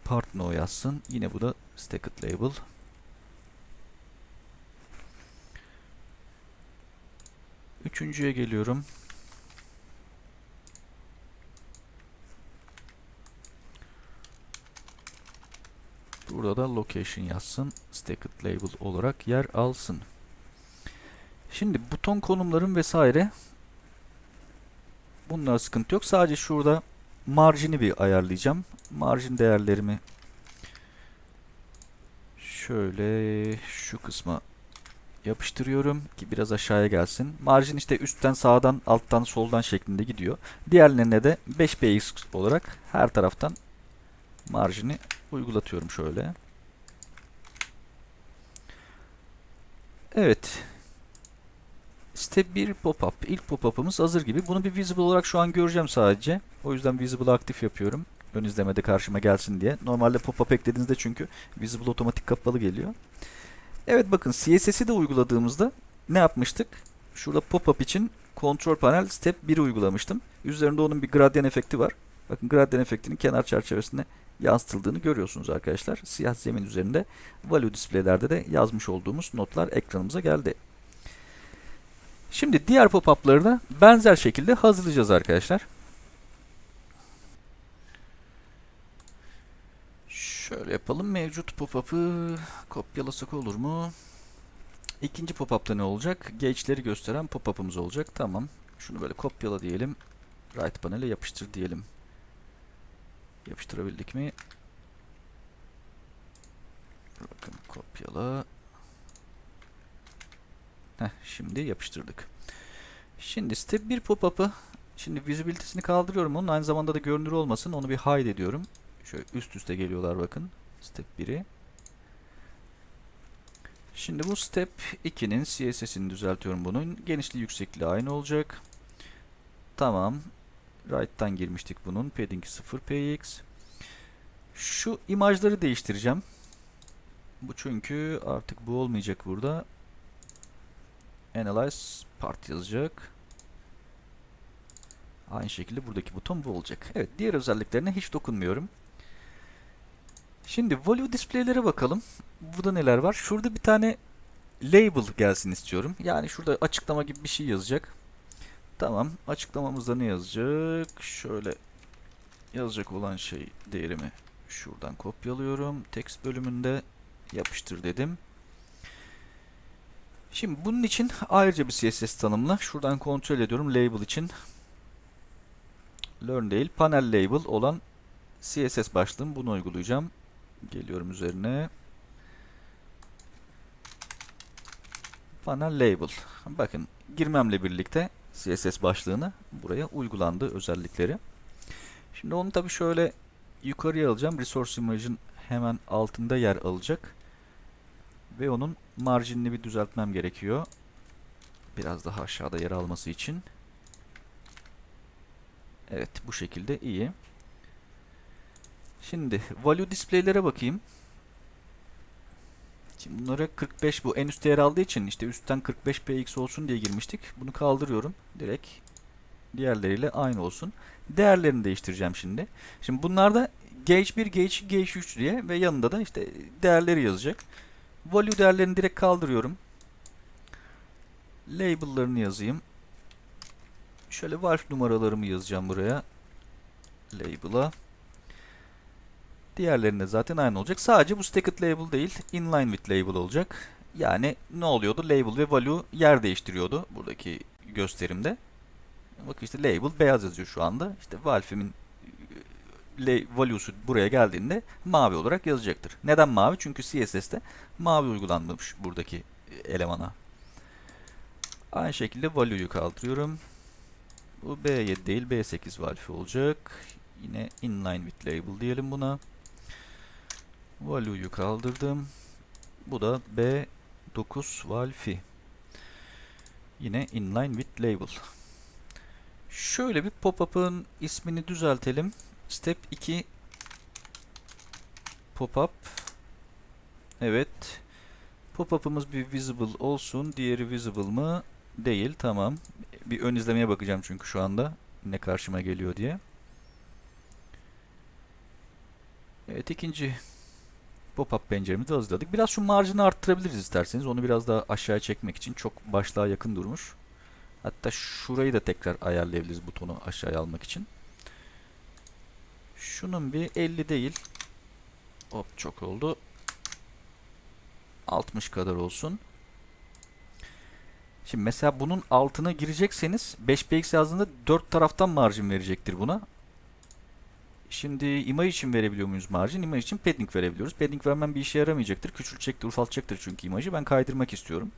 part no yazsın. Yine bu da stacked label. Üçüncüye geliyorum. Burada da location yazsın. Stacked label olarak yer alsın. Şimdi buton konumların vesaire bunlar sıkıntı yok. Sadece şurada marjini bir ayarlayacağım. Marjin değerlerimi şöyle şu kısma yapıştırıyorum ki biraz aşağıya gelsin. Marjin işte üstten sağdan alttan soldan şeklinde gidiyor. Diğerlerine de 5px olarak her taraftan marjini uygulatıyorum şöyle. Evet. Step 1 pop-up. İlk pop-up'ımız hazır gibi. Bunu bir visible olarak şu an göreceğim sadece. O yüzden visible aktif yapıyorum. Ön izlemede karşıma gelsin diye. Normalde pop-up eklediğinizde çünkü visible otomatik kapalı geliyor. Evet bakın CSS'i de uyguladığımızda ne yapmıştık? Şurada pop-up için Control Panel Step 1'i uygulamıştım. Üzerinde onun bir gradyan efekti var. Bakın gradyan efektinin kenar çerçevesine yansıtıldığını görüyorsunuz arkadaşlar. Siyah zemin üzerinde value displaylerde de yazmış olduğumuz notlar ekranımıza geldi. Şimdi diğer pop-up'ları da benzer şekilde hazırlayacağız arkadaşlar. Şöyle yapalım. Mevcut pop-up'ı kopyalasak olur mu? İkinci pop-up'ta ne olacak? Gauge'leri gösteren pop-up'ımız olacak. Tamam. Şunu böyle kopyala diyelim. Right panel'e yapıştır diyelim. Yapıştırabildik mi? Bakın kopyala. Heh, şimdi yapıştırdık. Şimdi step 1 pop-up'ı şimdi visibility'sini kaldırıyorum. Onun aynı zamanda da görünür olmasın. Onu bir hide ediyorum. Şöyle üst üste geliyorlar bakın. Step 1'i. Şimdi bu step 2'nin CSS'ini düzeltiyorum bunun. Genişliği yüksekliği aynı olacak. Tamam. Right'tan girmiştik bunun. Padding 0 px. Şu imajları değiştireceğim. Bu çünkü artık bu olmayacak burada. Analyze part yazacak. Aynı şekilde buradaki buton bu olacak. Evet diğer özelliklerine hiç dokunmuyorum. Şimdi value displaylere bakalım. Burada neler var? Şurada bir tane label gelsin istiyorum. Yani şurada açıklama gibi bir şey yazacak. Tamam. Açıklamamızda ne yazacak? Şöyle yazacak olan şey değerimi şuradan kopyalıyorum. Text bölümünde yapıştır dedim. Şimdi bunun için ayrıca bir CSS tanımla. Şuradan kontrol ediyorum label için. Learn değil, panel label olan CSS başlığım bunu uygulayacağım. Geliyorum üzerine. Panel label. Bakın girmemle birlikte CSS başlığını buraya uygulandı özellikleri. Şimdi onu tabi şöyle yukarıya alacağım. Resource Image'ın hemen altında yer alacak. Ve onun marjinini bir düzeltmem gerekiyor. Biraz daha aşağıda yer alması için. Evet bu şekilde iyi. Şimdi value displaylere bakayım. Şimdi bunlara 45 bu en üst değer aldığı için işte üstten 45 px olsun diye girmiştik. Bunu kaldırıyorum. Direkt diğerleriyle aynı olsun. Değerlerini değiştireceğim şimdi. Şimdi bunlarda gauge 1, gauge 2, gauge 3 diye ve yanında da işte değerleri yazacak. Value değerlerini direkt kaldırıyorum. Label'larını yazayım. Şöyle valve numaralarımı yazacağım buraya. Label'a. Diğerlerinde zaten aynı olacak. Sadece bu stacked label değil, inline with label olacak. Yani ne oluyordu? Label ve value yer değiştiriyordu buradaki gösterimde. Bak işte label beyaz yazıyor şu anda. İşte valve'imin value'su buraya geldiğinde mavi olarak yazacaktır. Neden mavi? Çünkü CSS'te mavi uygulanmış buradaki elemana. Aynı şekilde value'yu kaldırıyorum. Bu B7 değil B8 valve olacak. Yine inline with label diyelim buna. Value'yu kaldırdım. Bu da B9 valfi. Yine inline with label. Şöyle bir pop-up'ın ismini düzeltelim. Step 2 pop-up. Evet. Pop-up'ımız bir visible olsun. Diğeri visible mı? Değil. Tamam. Bir ön izlemeye bakacağım çünkü şu anda. Ne karşıma geliyor diye. Evet ikinci pop-up penceremizi hazırladık. Biraz şu marjını arttırabiliriz isterseniz. Onu biraz daha aşağıya çekmek için çok başlığa yakın durmuş. Hatta şurayı da tekrar ayarlayabiliriz butonu aşağıya almak için. Şunun bir 50 değil. Hop çok oldu. 60 kadar olsun. Şimdi mesela bunun altına girecekseniz 5px yazdığında 4 taraftan marjin verecektir buna. Şimdi imaj için verebiliyor muyuz marjin? İmaj için padding verebiliyoruz. Padding vermem bir işe yaramayacaktır. Küçültecektir, ufaltacaktır çünkü imajı. Ben kaydırmak istiyorum.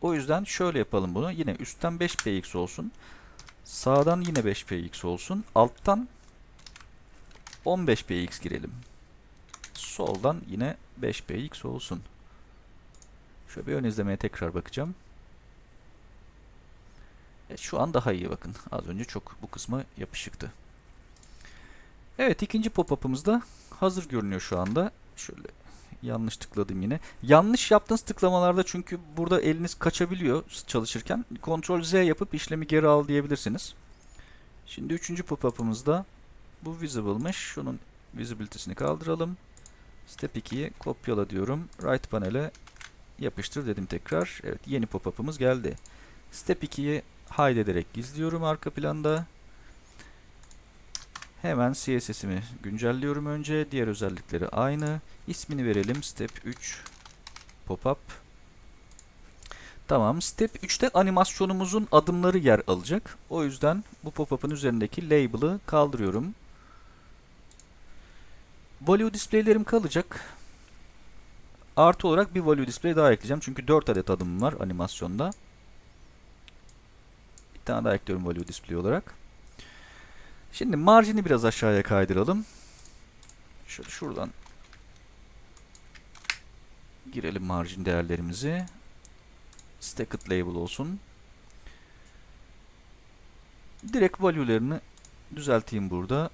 O yüzden şöyle yapalım bunu. Yine üstten 5px olsun. Sağdan yine 5px olsun. Alttan 15px girelim. Soldan yine 5px olsun. Şöyle bir ön izlemeye tekrar bakacağım. Evet, şu an daha iyi bakın. Az önce çok bu kısmı yapışıktı. Evet ikinci pop-up'ımız da hazır görünüyor şu anda. Şöyle yanlış tıkladım yine. Yanlış yaptığınız tıklamalarda çünkü burada eliniz kaçabiliyor çalışırken. Ctrl Z yapıp işlemi geri al diyebilirsiniz. Şimdi üçüncü pop-up'ımızda bu visible'mış. Şunun visibility'sini kaldıralım. Step 2'yi kopyala diyorum. Right panel'e yapıştır dedim tekrar. Evet yeni pop-up'ımız geldi. Step 2'yi hide ederek gizliyorum arka planda. Hemen CSS'imi güncelliyorum önce. Diğer özellikleri aynı. İsmini verelim. Step 3 pop-up. Tamam. Step 3'te animasyonumuzun adımları yer alacak. O yüzden bu pop-up'ın üzerindeki label'ı kaldırıyorum. Value display'lerim kalacak. Artı olarak bir value display daha ekleyeceğim. Çünkü 4 adet adım var animasyonda. Bir tane daha ekliyorum value display olarak. Şimdi marjini biraz aşağıya kaydıralım. Şöyle şuradan girelim marjin değerlerimizi. Stacked label olsun. Direkt value'lerini düzelteyim burada.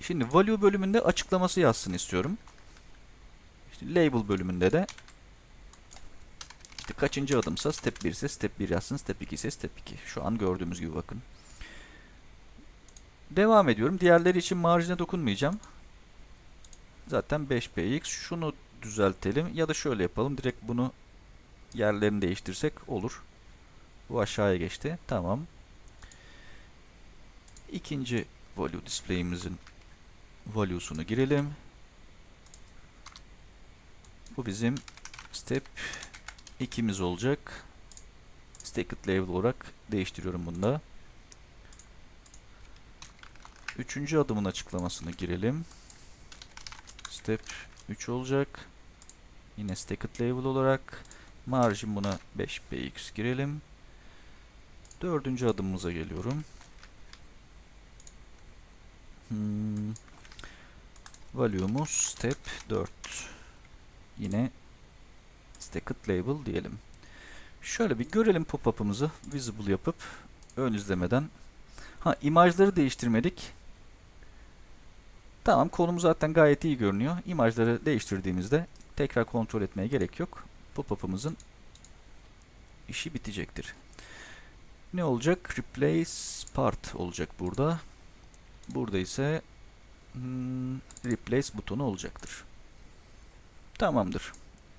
Şimdi value bölümünde açıklaması yazsın istiyorum. İşte label bölümünde de işte kaçıncı adımsa step 1 ise step 1 yazsın, step 2 ise step 2. Şu an gördüğümüz gibi bakın. Devam ediyorum. Diğerleri için marjine dokunmayacağım. Zaten 5px. Şunu düzeltelim ya da şöyle yapalım. Direkt bunu yerlerini değiştirsek olur. Bu aşağıya geçti. Tamam. İkinci value display'imizin value'sunu girelim. Bu bizim step 2'miz olacak. Stacked label olarak değiştiriyorum bunu da. Üçüncü adımın açıklamasını girelim. Step 3 olacak. Yine stacked label olarak margin buna 5px girelim. Dördüncü adımımıza geliyorum. Hmm. Value'umuz step 4. Yine stacked label diyelim. Şöyle bir görelim pop-up'ımızı visible yapıp ön izlemeden. Ha imajları değiştirmedik. Tamam konum zaten gayet iyi görünüyor. İmajları değiştirdiğimizde tekrar kontrol etmeye gerek yok. Pop-up'ımızın işi bitecektir. Ne olacak? Replace part olacak burada. Burada ise hmm, replace butonu olacaktır. Tamamdır.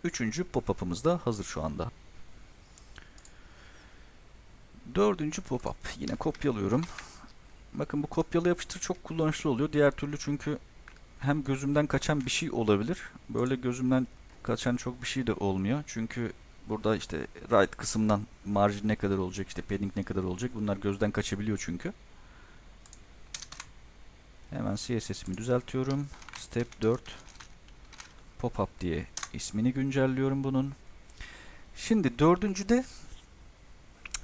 Üçüncü pop-up'ımız da hazır şu anda. Dördüncü pop-up. Yine kopyalıyorum. Bakın bu kopyala yapıştır çok kullanışlı oluyor. Diğer türlü çünkü hem gözümden kaçan bir şey olabilir. Böyle gözümden kaçan çok bir şey de olmuyor. Çünkü burada işte right kısımdan margin ne kadar olacak, işte padding ne kadar olacak bunlar gözden kaçabiliyor çünkü. Hemen CSS'imi düzeltiyorum. Step 4 pop-up diye ismini güncelliyorum bunun. Şimdi dördüncüde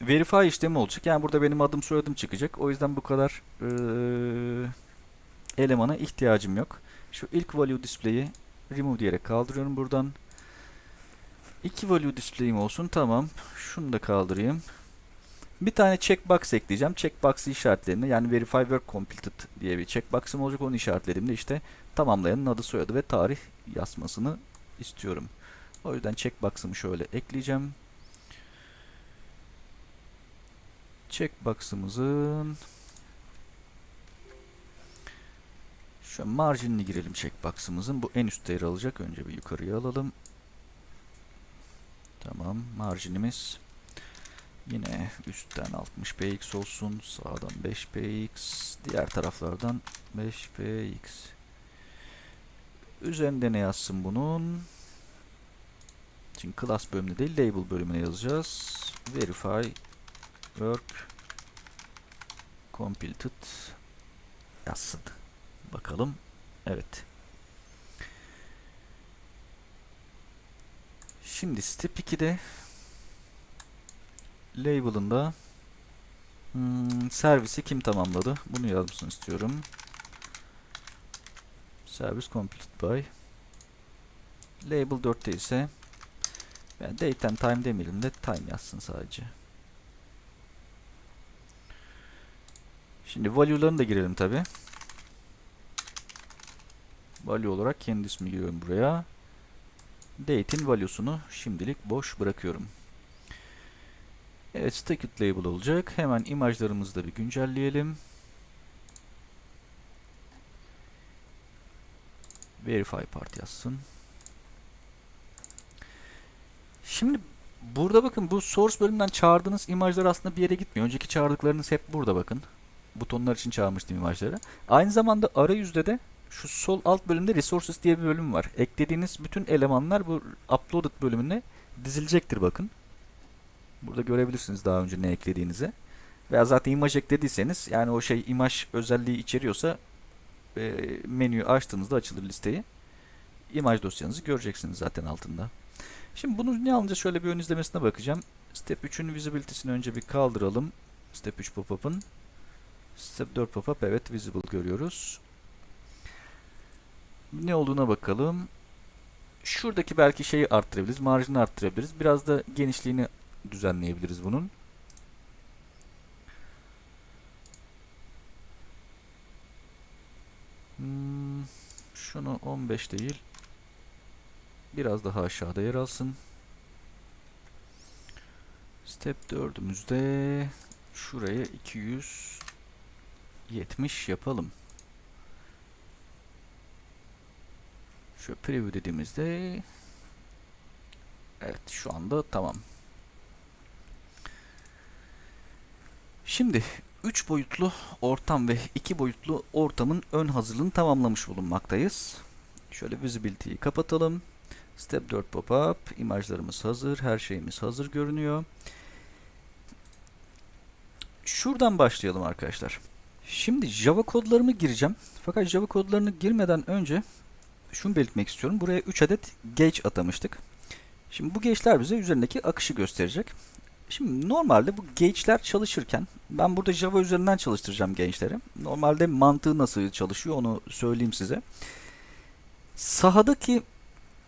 verify işlemi olacak. Yani burada benim adım soyadım çıkacak. O yüzden bu kadar eee, elemana ihtiyacım yok. Şu ilk value display'i remove diyerek kaldırıyorum buradan. İki value display'im olsun. Tamam. Şunu da kaldırayım. Bir tane checkbox ekleyeceğim. Checkbox'ı işaretlerinde yani verify work completed diye bir checkbox'ım olacak. Onu işaretlediğimde işte tamamlayanın adı soyadı ve tarih yazmasını istiyorum. O yüzden checkbox'ımı şöyle ekleyeceğim. Checkbox'ımızın şu marginini girelim checkbox'ımızın. Bu en üstte yer alacak. Önce bir yukarıya alalım. Tamam. Marginimiz yine üstten 60px olsun. Sağdan 5px. Diğer taraflardan 5px. Üzerinde ne yazsın bunun? Şimdi class bölümünde değil label bölümüne yazacağız. Verify work completed yazsın. Bakalım. Evet. Şimdi step 2'de label'ında hmm, servisi kim tamamladı? Bunu yazmasını istiyorum. Service completed by label 4'te ise yani date and time demeyelim de time yazsın sadece. Şimdi value'larını da girelim tabi. Value olarak kendi ismi giriyorum buraya. Date'in value'sunu şimdilik boş bırakıyorum. Evet, stacked label olacak. Hemen imajlarımızı da bir güncelleyelim. Verify part yazsın. Şimdi burada bakın bu source bölümünden çağırdığınız imajlar aslında bir yere gitmiyor. Önceki çağırdıklarınız hep burada bakın. Butonlar için çağırmıştım imajları. Aynı zamanda arayüzde de şu sol alt bölümde resources diye bir bölüm var. Eklediğiniz bütün elemanlar bu uploaded bölümüne dizilecektir bakın. Burada görebilirsiniz daha önce ne eklediğinizi. Veya zaten imaj eklediyseniz yani o şey imaj özelliği içeriyorsa e, menüyü açtığınızda açılır listeyi. İmaj dosyanızı göreceksiniz zaten altında. Şimdi bunu ne alınca şöyle bir ön izlemesine bakacağım. Step 3'ün visibility'sini önce bir kaldıralım. Step 3 pop-up'ın. Step 4 pop-up evet visible görüyoruz. Ne olduğuna bakalım. Şuradaki belki şeyi arttırabiliriz. Marjini arttırabiliriz. Biraz da genişliğini düzenleyebiliriz bunun. Hmm, şunu 15 değil. Biraz daha aşağıda yer alsın. Step 4'ümüzde şuraya 270 yapalım. Şöyle preview dediğimizde Evet şu anda tamam. Şimdi 3 boyutlu ortam ve 2 boyutlu ortamın ön hazırlığını tamamlamış bulunmaktayız. Şöyle visibility'yi kapatalım. Step 4 pop-up. imajlarımız hazır. Her şeyimiz hazır görünüyor. Şuradan başlayalım arkadaşlar. Şimdi Java kodlarımı gireceğim. Fakat Java kodlarını girmeden önce şunu belirtmek istiyorum. Buraya 3 adet gauge atamıştık. Şimdi bu gauge'ler bize üzerindeki akışı gösterecek. Şimdi normalde bu gauge'ler çalışırken ben burada Java üzerinden çalıştıracağım gençleri. Normalde mantığı nasıl çalışıyor onu söyleyeyim size. Sahadaki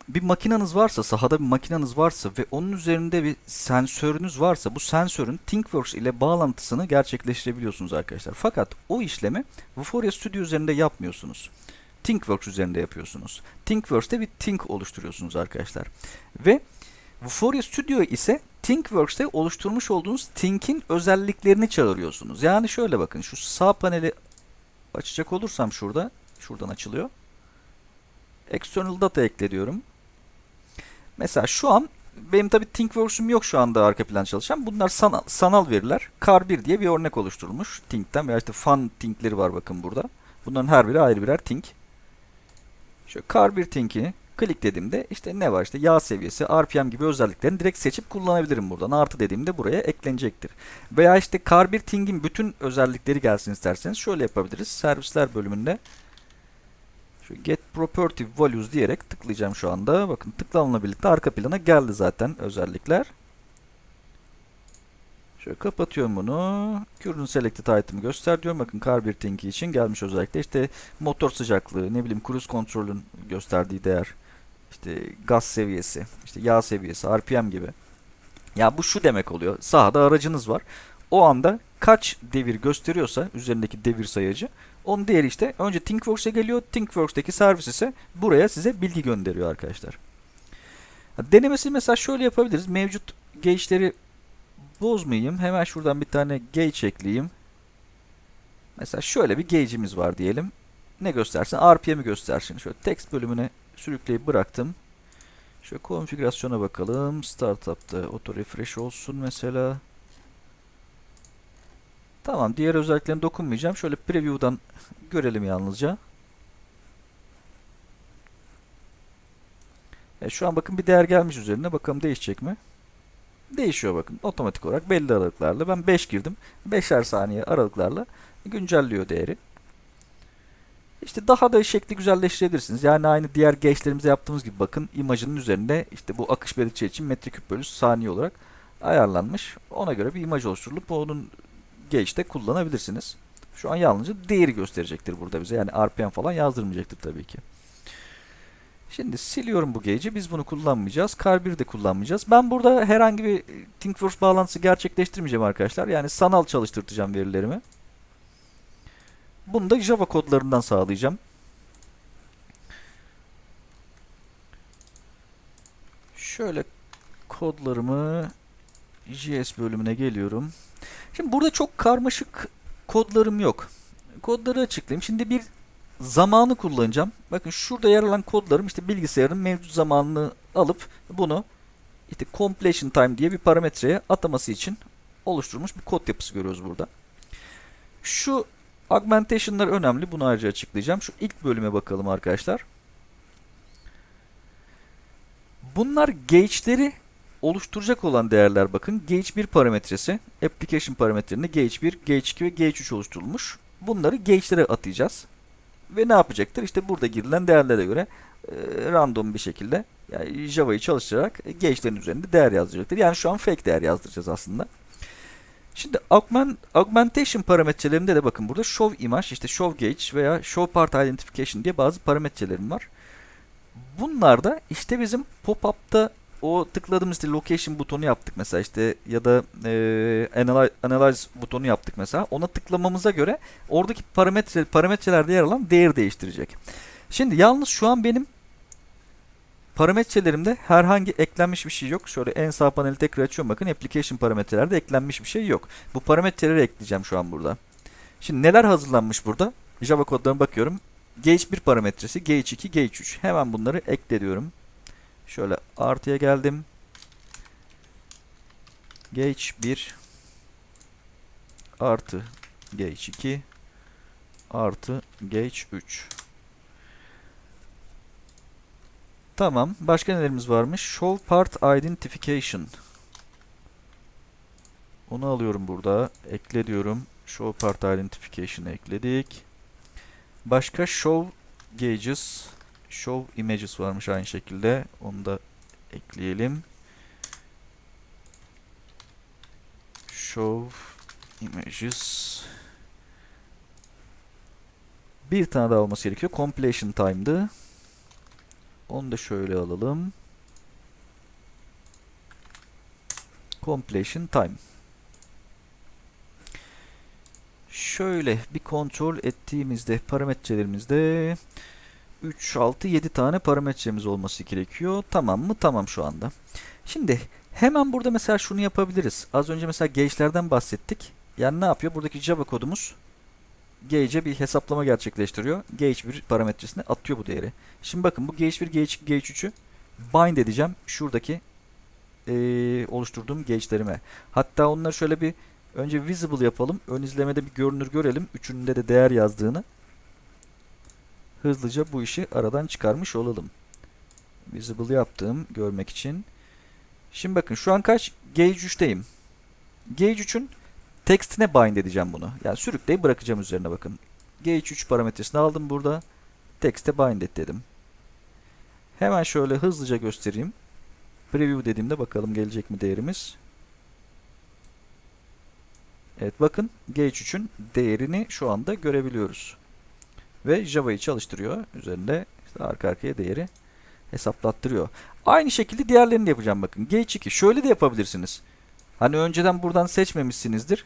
bir makinanız varsa, sahada bir makinanız varsa ve onun üzerinde bir sensörünüz varsa bu sensörün ThinkWorks ile bağlantısını gerçekleştirebiliyorsunuz arkadaşlar. Fakat o işlemi Vuforia Studio üzerinde yapmıyorsunuz. ThinkWorks üzerinde yapıyorsunuz. ThinkWorks'te bir Think oluşturuyorsunuz arkadaşlar. Ve Vuforia Studio ise ThinkWorks'te oluşturmuş olduğunuz Think'in özelliklerini çağırıyorsunuz. Yani şöyle bakın şu sağ paneli açacak olursam şurada, şuradan açılıyor. External data ekle diyorum. Mesela şu an benim tabi ThinkWorks'um yok şu anda arka plan çalışan. Bunlar sanal, sanal veriler. Car1 diye bir örnek oluşturulmuş Think'ten veya işte Fun Think'leri var bakın burada. Bunların her biri ayrı birer Think. Şöyle Car1 Think'i klik dediğimde işte ne var işte yağ seviyesi, RPM gibi özelliklerini direkt seçip kullanabilirim buradan. Artı dediğimde buraya eklenecektir. Veya işte Car1 Think'in bütün özellikleri gelsin isterseniz şöyle yapabiliriz. Servisler bölümünde şu get property values diyerek tıklayacağım şu anda. Bakın tıklamamla birlikte arka plana geldi zaten özellikler. Şöyle kapatıyorum bunu. Current selected item'ı göster diyorum. Bakın car 1 tinki için gelmiş özellikle. İşte motor sıcaklığı, ne bileyim cruise kontrolün gösterdiği değer. işte gaz seviyesi, işte yağ seviyesi, RPM gibi. Ya bu şu demek oluyor. Sahada aracınız var. O anda kaç devir gösteriyorsa üzerindeki devir sayacı onun değeri işte önce ThinkWorks'e geliyor. ThinkWorks'teki servis ise buraya size bilgi gönderiyor arkadaşlar. Denemesi mesela şöyle yapabiliriz. Mevcut gauge'leri bozmayayım. Hemen şuradan bir tane gauge ekleyeyim. Mesela şöyle bir gauge'imiz var diyelim. Ne göstersin? RPM'i göstersin. Şöyle text bölümüne sürükleyip bıraktım. Şöyle konfigürasyona bakalım. Startup'ta auto refresh olsun mesela. Tamam diğer özelliklerine dokunmayacağım. Şöyle preview'dan görelim yalnızca. E, şu an bakın bir değer gelmiş üzerine. Bakalım değişecek mi? Değişiyor bakın. Otomatik olarak belli aralıklarla. Ben 5 girdim. 5'er saniye aralıklarla güncelliyor değeri. İşte daha da şekli güzelleştirebilirsiniz. Yani aynı diğer geçlerimizde yaptığımız gibi bakın imajının üzerinde işte bu akış belirtçi için metreküp bölü saniye olarak ayarlanmış. Ona göre bir imaj oluşturulup onun Gauge'de kullanabilirsiniz. Şu an yalnızca değeri gösterecektir burada bize. Yani RPM falan yazdırmayacaktır tabii ki. Şimdi siliyorum bu gauge'i. Biz bunu kullanmayacağız. Car1 de kullanmayacağız. Ben burada herhangi bir ThinkWorks bağlantısı gerçekleştirmeyeceğim arkadaşlar. Yani sanal çalıştıracağım verilerimi. Bunu da Java kodlarından sağlayacağım. Şöyle kodlarımı JS bölümüne geliyorum. Şimdi burada çok karmaşık kodlarım yok. Kodları açıklayayım. Şimdi bir zamanı kullanacağım. Bakın şurada yer alan kodlarım işte bilgisayarın mevcut zamanını alıp bunu işte completion time diye bir parametreye ataması için oluşturulmuş bir kod yapısı görüyoruz burada. Şu augmentation'lar önemli. Bunu ayrıca açıklayacağım. Şu ilk bölüme bakalım arkadaşlar. Bunlar gauge'leri oluşturacak olan değerler bakın. Gauge 1 parametresi, application parametrelerinde Gauge 1, Gauge 2 ve Gauge 3 oluşturulmuş. Bunları gauge'lere atayacağız. Ve ne yapacaktır? İşte burada girilen değerlere göre e, random bir şekilde yani Java'yı çalıştırarak gauge'lerin üzerinde değer yazdıracaktır. Yani şu an fake değer yazdıracağız aslında. Şimdi augment, augmentation parametrelerinde de bakın burada show image, işte show gauge veya show part identification diye bazı parametrelerim var. Bunlar da işte bizim pop-up'ta o tıkladığımız işte location butonu yaptık mesela işte ya da e, analyze, analyze butonu yaptık mesela. Ona tıklamamıza göre oradaki parametre parametrelerde yer alan değer değiştirecek. Şimdi yalnız şu an benim parametrelerimde herhangi eklenmiş bir şey yok. Şöyle en sağ paneli tekrar açıyorum. Bakın application parametrelerde eklenmiş bir şey yok. Bu parametreleri ekleyeceğim şu an burada. Şimdi neler hazırlanmış burada? Java kodlarına bakıyorum. Gauge 1 parametresi, Gauge 2, Gauge 3. Hemen bunları ekle diyorum. Şöyle artıya geldim. Gauge 1 artı Gauge 2 artı Gauge 3. Tamam. Başka nelerimiz varmış? Show Part Identification. Onu alıyorum burada. Ekle diyorum. Show Part Identification'ı ekledik. Başka Show Gauges show images varmış aynı şekilde. Onu da ekleyelim. Show images bir tane daha olması gerekiyor. Completion time'dı. Onu da şöyle alalım. Completion time. Şöyle bir kontrol ettiğimizde parametrelerimizde 3, 6, 7 tane parametremiz olması gerekiyor. Tamam mı? Tamam şu anda. Şimdi hemen burada mesela şunu yapabiliriz. Az önce mesela gauge'lerden bahsettik. Yani ne yapıyor? Buradaki Java kodumuz gauge'e bir hesaplama gerçekleştiriyor. Gauge 1 parametresine atıyor bu değeri. Şimdi bakın bu gauge 1, gauge 2, gauge 3'ü bind edeceğim. Şuradaki eee, oluşturduğum gauge'lerime. Hatta onları şöyle bir önce visible yapalım. Ön izlemede bir görünür görelim. Üçünde de değer yazdığını. Hızlıca bu işi aradan çıkarmış olalım. Visible yaptım görmek için. Şimdi bakın şu an kaç? Gauge 3'teyim. Gauge 3'ün textine bind edeceğim bunu. Yani sürükleyip bırakacağım üzerine bakın. Gauge 3 parametresini aldım burada. Text'e bind et dedim. Hemen şöyle hızlıca göstereyim. Preview dediğimde bakalım gelecek mi değerimiz. Evet bakın Gauge 3'ün değerini şu anda görebiliyoruz. Ve Java'yı çalıştırıyor. Üzerinde işte arka arkaya değeri hesaplattırıyor. Aynı şekilde diğerlerini de yapacağım bakın. Gauge 2 şöyle de yapabilirsiniz. Hani önceden buradan seçmemişsinizdir.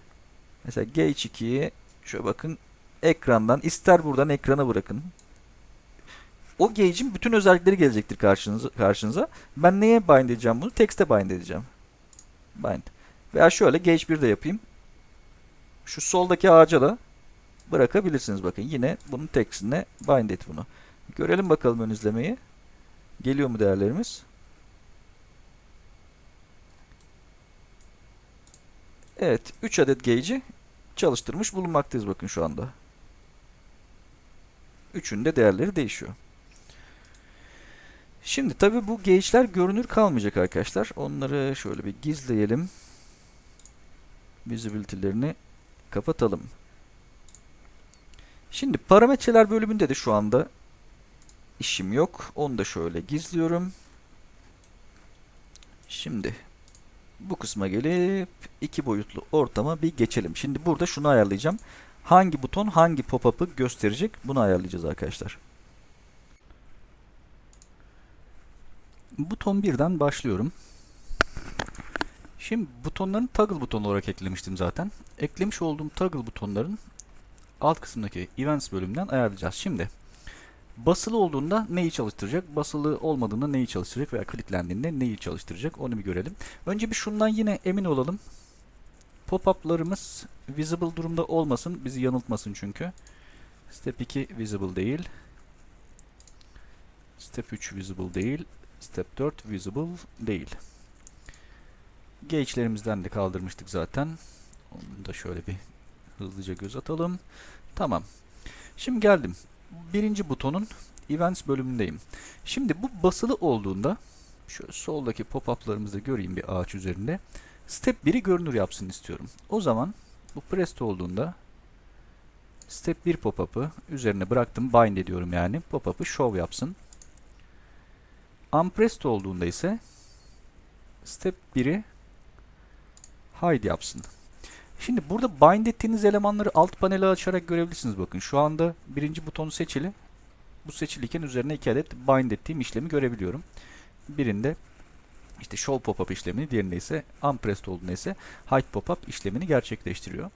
Mesela Gauge 2'yi şöyle bakın ekrandan ister buradan ekrana bırakın. O gauge'in bütün özellikleri gelecektir karşınıza, karşınıza. Ben neye bind edeceğim bunu? Text'e bind edeceğim. Bind. Veya şöyle Gauge 1 de yapayım. Şu soldaki ağaca da bırakabilirsiniz bakın. Yine bunun text'ine bind et bunu. Görelim bakalım ön izlemeyi. Geliyor mu değerlerimiz? Evet, 3 adet gauge'i çalıştırmış bulunmaktayız bakın şu anda. Üçünün de değerleri değişiyor. Şimdi tabi bu gauge'ler görünür kalmayacak arkadaşlar. Onları şöyle bir gizleyelim. Visibility'lerini kapatalım. Şimdi parametreler bölümünde de şu anda işim yok. Onu da şöyle gizliyorum. Şimdi bu kısma gelip iki boyutlu ortama bir geçelim. Şimdi burada şunu ayarlayacağım. Hangi buton hangi pop-up'ı gösterecek bunu ayarlayacağız arkadaşlar. Buton 1'den başlıyorum. Şimdi butonların toggle butonu olarak eklemiştim zaten. Eklemiş olduğum toggle butonların alt kısımdaki events bölümünden ayarlayacağız. Şimdi basılı olduğunda neyi çalıştıracak, basılı olmadığında neyi çalıştıracak veya kilitlendiğinde neyi çalıştıracak onu bir görelim. Önce bir şundan yine emin olalım. Pop-up'larımız visible durumda olmasın, bizi yanıltmasın çünkü. Step 2 visible değil. Step 3 visible değil. Step 4 visible değil. Gauge'lerimizden de kaldırmıştık zaten. Onu da şöyle bir hızlıca göz atalım. Tamam. Şimdi geldim. Birinci butonun Events bölümündeyim. Şimdi bu basılı olduğunda şöyle soldaki pop-up'larımızı göreyim bir ağaç üzerinde. Step 1'i görünür yapsın istiyorum. O zaman bu pressed olduğunda Step 1 pop-up'ı üzerine bıraktım. Bind ediyorum yani. Pop-up'ı show yapsın. Unpressed olduğunda ise Step 1'i hide yapsın. Şimdi burada bind ettiğiniz elemanları alt paneli açarak görebilirsiniz. Bakın şu anda birinci butonu seçili. Bu seçiliyken üzerine iki adet bind ettiğim işlemi görebiliyorum. Birinde işte show pop-up işlemini, diğerinde ise unpressed olduğunda ise hide pop-up işlemini gerçekleştiriyor.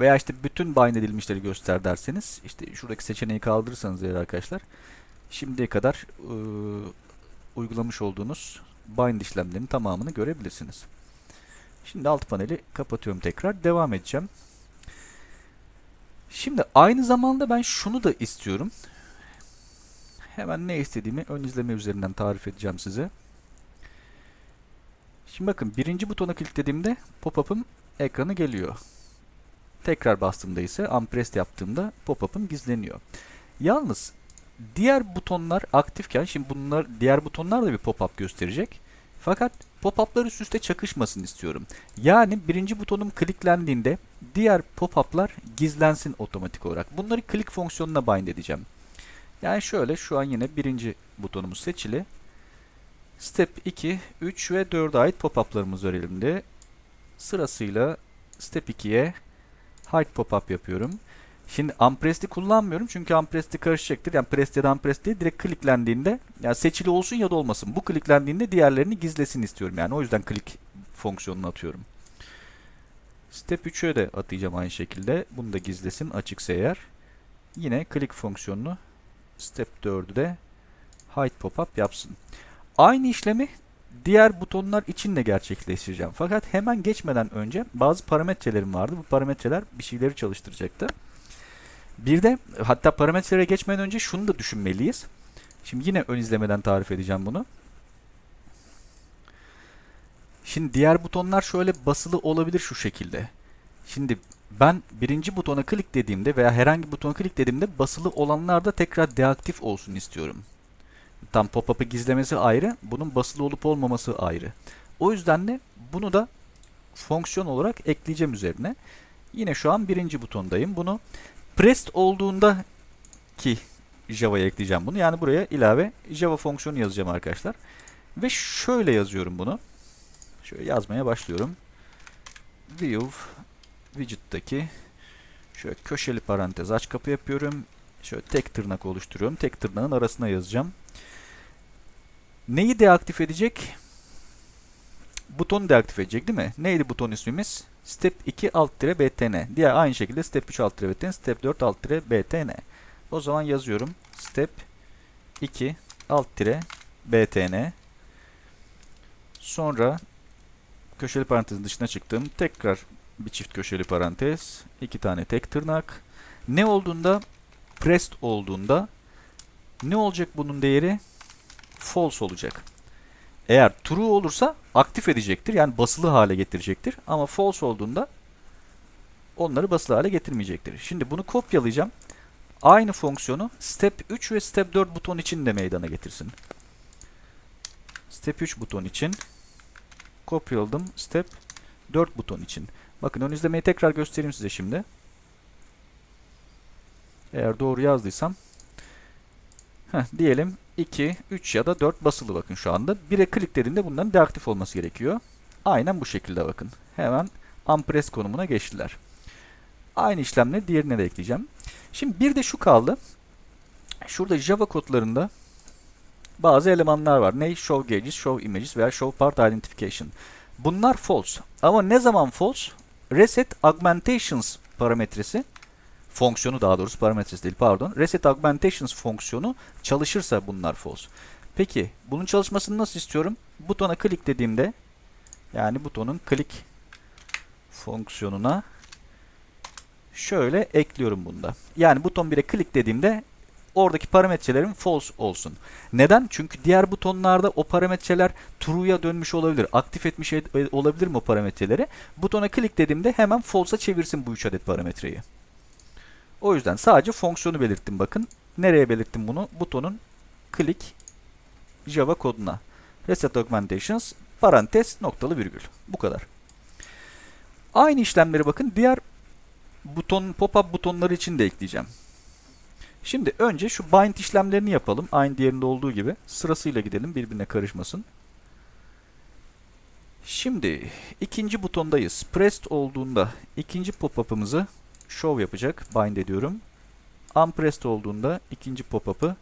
Veya işte bütün bind edilmişleri göster derseniz işte şuradaki seçeneği kaldırırsanız eğer arkadaşlar şimdiye kadar ıı, uygulamış olduğunuz bind işlemlerinin tamamını görebilirsiniz. Şimdi alt paneli kapatıyorum tekrar. Devam edeceğim. Şimdi aynı zamanda ben şunu da istiyorum. Hemen ne istediğimi ön izleme üzerinden tarif edeceğim size. Şimdi bakın birinci butona kliklediğimde pop-up'ım ekranı geliyor. Tekrar bastığımda ise unpressed yaptığımda pop-up'ım gizleniyor. Yalnız diğer butonlar aktifken şimdi bunlar diğer butonlar da bir pop-up gösterecek. Fakat pop-up'lar üst üste çakışmasın istiyorum. Yani birinci butonum kliklendiğinde diğer pop-up'lar gizlensin otomatik olarak. Bunları click fonksiyonuna bind edeceğim. Yani şöyle şu an yine birinci butonumuz seçili. Step 2, 3 ve 4'e ait pop-up'larımız var elimde. Sırasıyla Step 2'ye hide pop-up yapıyorum. Şimdi unpressed'i kullanmıyorum çünkü unpressed'i karışacaktır. Yani pressed ya da unpressed değil direkt kliklendiğinde yani seçili olsun ya da olmasın. Bu kliklendiğinde diğerlerini gizlesin istiyorum yani. O yüzden click fonksiyonunu atıyorum. Step 3'e de atayacağım aynı şekilde. Bunu da gizlesin açıksa eğer. Yine click fonksiyonunu step 4'ü de hide pop-up yapsın. Aynı işlemi diğer butonlar için de gerçekleştireceğim. Fakat hemen geçmeden önce bazı parametrelerim vardı. Bu parametreler bir şeyleri çalıştıracaktı. Bir de hatta parametrelere geçmeden önce şunu da düşünmeliyiz. Şimdi yine ön izlemeden tarif edeceğim bunu. Şimdi diğer butonlar şöyle basılı olabilir şu şekilde. Şimdi ben birinci butona klik dediğimde veya herhangi bir butona klik dediğimde basılı olanlar da tekrar deaktif olsun istiyorum. Tam pop-up'ı gizlemesi ayrı, bunun basılı olup olmaması ayrı. O yüzden de bunu da fonksiyon olarak ekleyeceğim üzerine. Yine şu an birinci butondayım. Bunu pressed olduğunda ki Java'ya ekleyeceğim bunu. Yani buraya ilave Java fonksiyonu yazacağım arkadaşlar. Ve şöyle yazıyorum bunu. Şöyle yazmaya başlıyorum. View widget'taki şöyle köşeli parantez aç kapı yapıyorum. Şöyle tek tırnak oluşturuyorum. Tek tırnağın arasına yazacağım. Neyi deaktif edecek? Butonu deaktif edecek değil mi? Neydi buton ismimiz? Step 2 alt tire btn. Diğer aynı şekilde step 3 alt tire btn, step 4 alt tire btn. O zaman yazıyorum. Step 2 alt tire btn. Sonra köşeli parantezin dışına çıktım. Tekrar bir çift köşeli parantez. iki tane tek tırnak. Ne olduğunda pressed olduğunda ne olacak bunun değeri? False olacak. Eğer true olursa aktif edecektir. Yani basılı hale getirecektir. Ama false olduğunda onları basılı hale getirmeyecektir. Şimdi bunu kopyalayacağım. Aynı fonksiyonu step 3 ve step 4 buton için de meydana getirsin. Step 3 buton için kopyaladım. Step 4 buton için. Bakın ön izlemeyi tekrar göstereyim size şimdi. Eğer doğru yazdıysam heh, diyelim 2, 3 ya da 4 basılı bakın şu anda. 1'e klik dediğimde bunların deaktif olması gerekiyor. Aynen bu şekilde bakın. Hemen unpress konumuna geçtiler. Aynı işlemle diğerine de ekleyeceğim. Şimdi bir de şu kaldı. Şurada Java kodlarında bazı elemanlar var. Ne? Show gauges, show images veya show part identification. Bunlar false. Ama ne zaman false? Reset augmentations parametresi fonksiyonu daha doğrusu parametresi değil pardon. Reset augmentations fonksiyonu çalışırsa bunlar false. Peki bunun çalışmasını nasıl istiyorum? Butona klik dediğimde yani butonun klik fonksiyonuna şöyle ekliyorum bunda. Yani buton 1'e klik dediğimde oradaki parametrelerim false olsun. Neden? Çünkü diğer butonlarda o parametreler true'ya dönmüş olabilir. Aktif etmiş olabilir mi o parametreleri? Butona klik dediğimde hemen false'a çevirsin bu 3 adet parametreyi. O yüzden sadece fonksiyonu belirttim bakın. Nereye belirttim bunu? Butonun klik Java koduna. Reset Augmentations parantez noktalı virgül. Bu kadar. Aynı işlemleri bakın diğer buton pop-up butonları için de ekleyeceğim. Şimdi önce şu bind işlemlerini yapalım. Aynı diğerinde olduğu gibi. Sırasıyla gidelim birbirine karışmasın. Şimdi ikinci butondayız. Pressed olduğunda ikinci pop-up'ımızı show yapacak. Bind ediyorum. Unpressed olduğunda ikinci pop-up'ı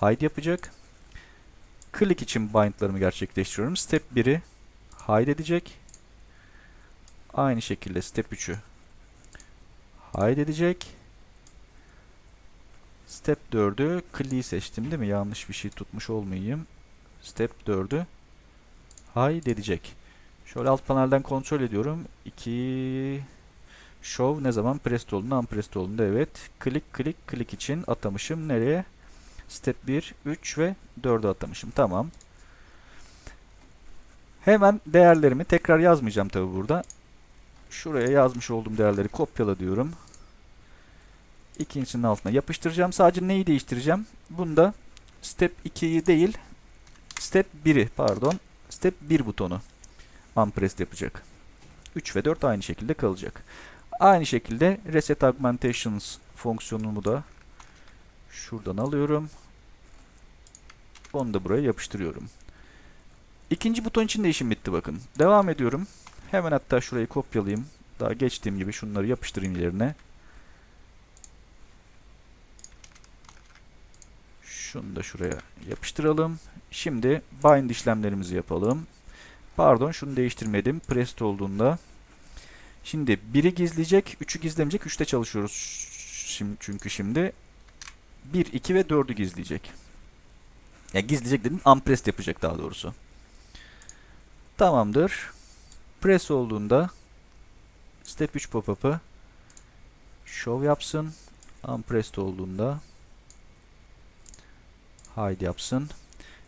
hide yapacak. Click için bind'larımı gerçekleştiriyorum. Step 1'i hide edecek. Aynı şekilde step 3'ü hide edecek. Step 4'ü click'i seçtim değil mi? Yanlış bir şey tutmuş olmayayım. Step 4'ü hide edecek. Şöyle alt panelden kontrol ediyorum. 2 Show ne zaman? Pressed olduğunda, unpressed olduğunda evet. Click, click, click için atamışım. Nereye? Step 1, 3 ve 4'e atamışım. Tamam. Hemen değerlerimi tekrar yazmayacağım tabi burada. Şuraya yazmış olduğum değerleri kopyala diyorum. İkincisinin altına yapıştıracağım. Sadece neyi değiştireceğim? Bunda step 2'yi değil, step 1'i pardon, step 1 butonu unpressed yapacak. 3 ve 4 aynı şekilde kalacak. Aynı şekilde reset augmentations fonksiyonumu da şuradan alıyorum. Onu da buraya yapıştırıyorum. İkinci buton için de işim bitti bakın. Devam ediyorum. Hemen hatta şurayı kopyalayayım. Daha geçtiğim gibi şunları yapıştırayım yerine. Şunu da şuraya yapıştıralım. Şimdi bind işlemlerimizi yapalım. Pardon şunu değiştirmedim. Pressed olduğunda Şimdi 1'i gizleyecek, 3'ü gizlemeyecek. 3'te çalışıyoruz şimdi, çünkü şimdi. 1, 2 ve 4'ü gizleyecek. Ya gizleyecek dedim unpressed yapacak daha doğrusu. Tamamdır. Press olduğunda step 3 pop-up'ı show yapsın. Unpressed olduğunda hide yapsın.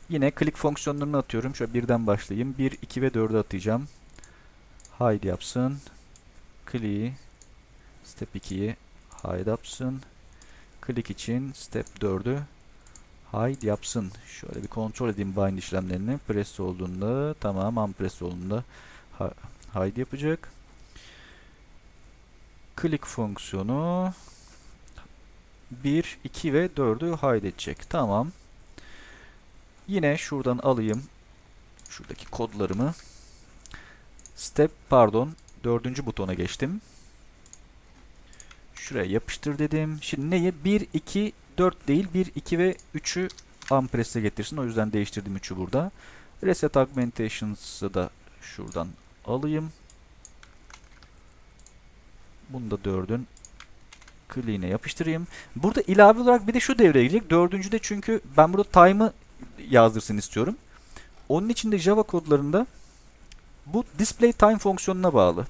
Yine click fonksiyonlarını atıyorum. Şöyle birden başlayayım. 1, 2 ve 4'ü atacağım. Hide yapsın. Click'i step 2'yi hide yapsın. Click için step 4'ü hide yapsın. Şöyle bir kontrol edeyim bind işlemlerini. Press olduğunda tamam, unpress olduğunda hide yapacak. Click fonksiyonu 1, 2 ve 4'ü hide edecek. Tamam. Yine şuradan alayım şuradaki kodlarımı. Step pardon dördüncü butona geçtim. Şuraya yapıştır dedim. Şimdi neyi? 1, 2, 4 değil 1, 2 ve 3'ü unpress'e getirsin. O yüzden değiştirdim 3'ü burada. Reset augmentations'ı da şuradan alayım. Bunu da 4'ün clean'e yapıştırayım. Burada ilave olarak bir de şu devreye girecek. Dördüncüde çünkü ben burada time'ı yazdırsın istiyorum. Onun için de Java kodlarında bu display time fonksiyonuna bağlı.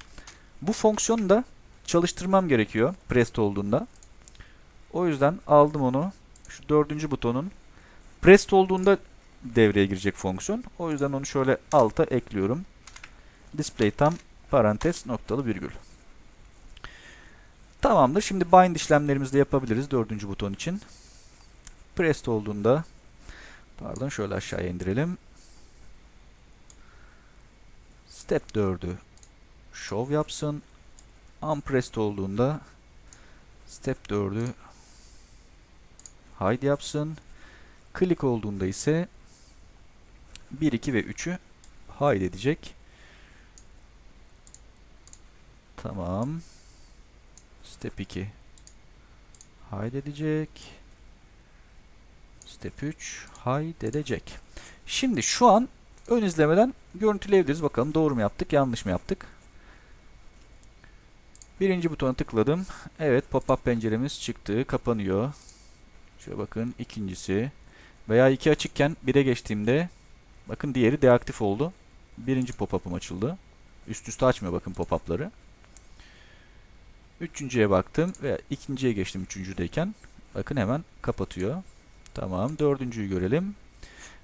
Bu fonksiyonu da çalıştırmam gerekiyor pressed olduğunda. O yüzden aldım onu. Şu dördüncü butonun pressed olduğunda devreye girecek fonksiyon. O yüzden onu şöyle alta ekliyorum. Display time parantez noktalı virgül. Tamamdır. Şimdi bind işlemlerimizi de yapabiliriz dördüncü buton için. Pressed olduğunda pardon şöyle aşağıya indirelim. Step 4'ü show yapsın. Unpressed olduğunda step 4'ü hide yapsın. Click olduğunda ise 1, 2 ve 3'ü hide edecek. Tamam. Step 2 hide edecek. Step 3 hide edecek. Şimdi şu an ön izlemeden görüntüleyebiliriz. Bakalım doğru mu yaptık, yanlış mı yaptık? Birinci butona tıkladım. Evet, pop-up penceremiz çıktı, kapanıyor. Şöyle bakın, ikincisi. Veya iki açıkken bire geçtiğimde bakın diğeri deaktif oldu. Birinci pop-up'ım açıldı. Üst üste açmıyor bakın pop-up'ları. Üçüncüye baktım ve ikinciye geçtim üçüncüdeyken. Bakın hemen kapatıyor. Tamam. Dördüncüyü görelim.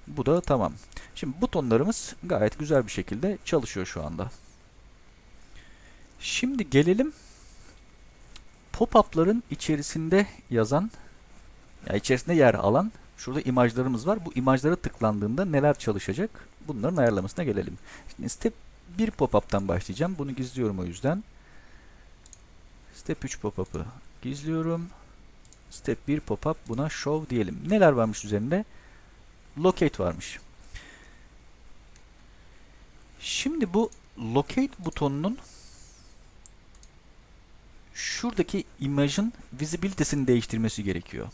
Bu da tamam. Şimdi butonlarımız gayet güzel bir şekilde çalışıyor şu anda. Şimdi gelelim pop-up'ların içerisinde yazan ya içerisinde yer alan şurada imajlarımız var. Bu imajlara tıklandığında neler çalışacak? Bunların ayarlamasına gelelim. Şimdi step 1 pop-up'tan başlayacağım. Bunu gizliyorum o yüzden. Step 3 pop-up'ı gizliyorum. Step 1 pop-up buna show diyelim. Neler varmış üzerinde? Locate varmış. Şimdi bu locate butonunun şuradaki imajın visibility'sini değiştirmesi gerekiyor.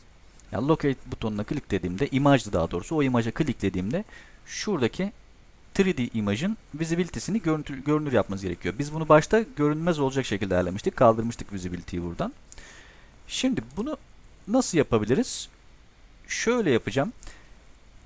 Yani locate butonuna kliklediğimde, imajdı daha doğrusu, o imaja kliklediğimde şuradaki 3D imajın visibility'sini görünür, görünür yapmanız gerekiyor. Biz bunu başta görünmez olacak şekilde ayarlamıştık. Kaldırmıştık visibility'yi buradan. Şimdi bunu nasıl yapabiliriz? Şöyle yapacağım.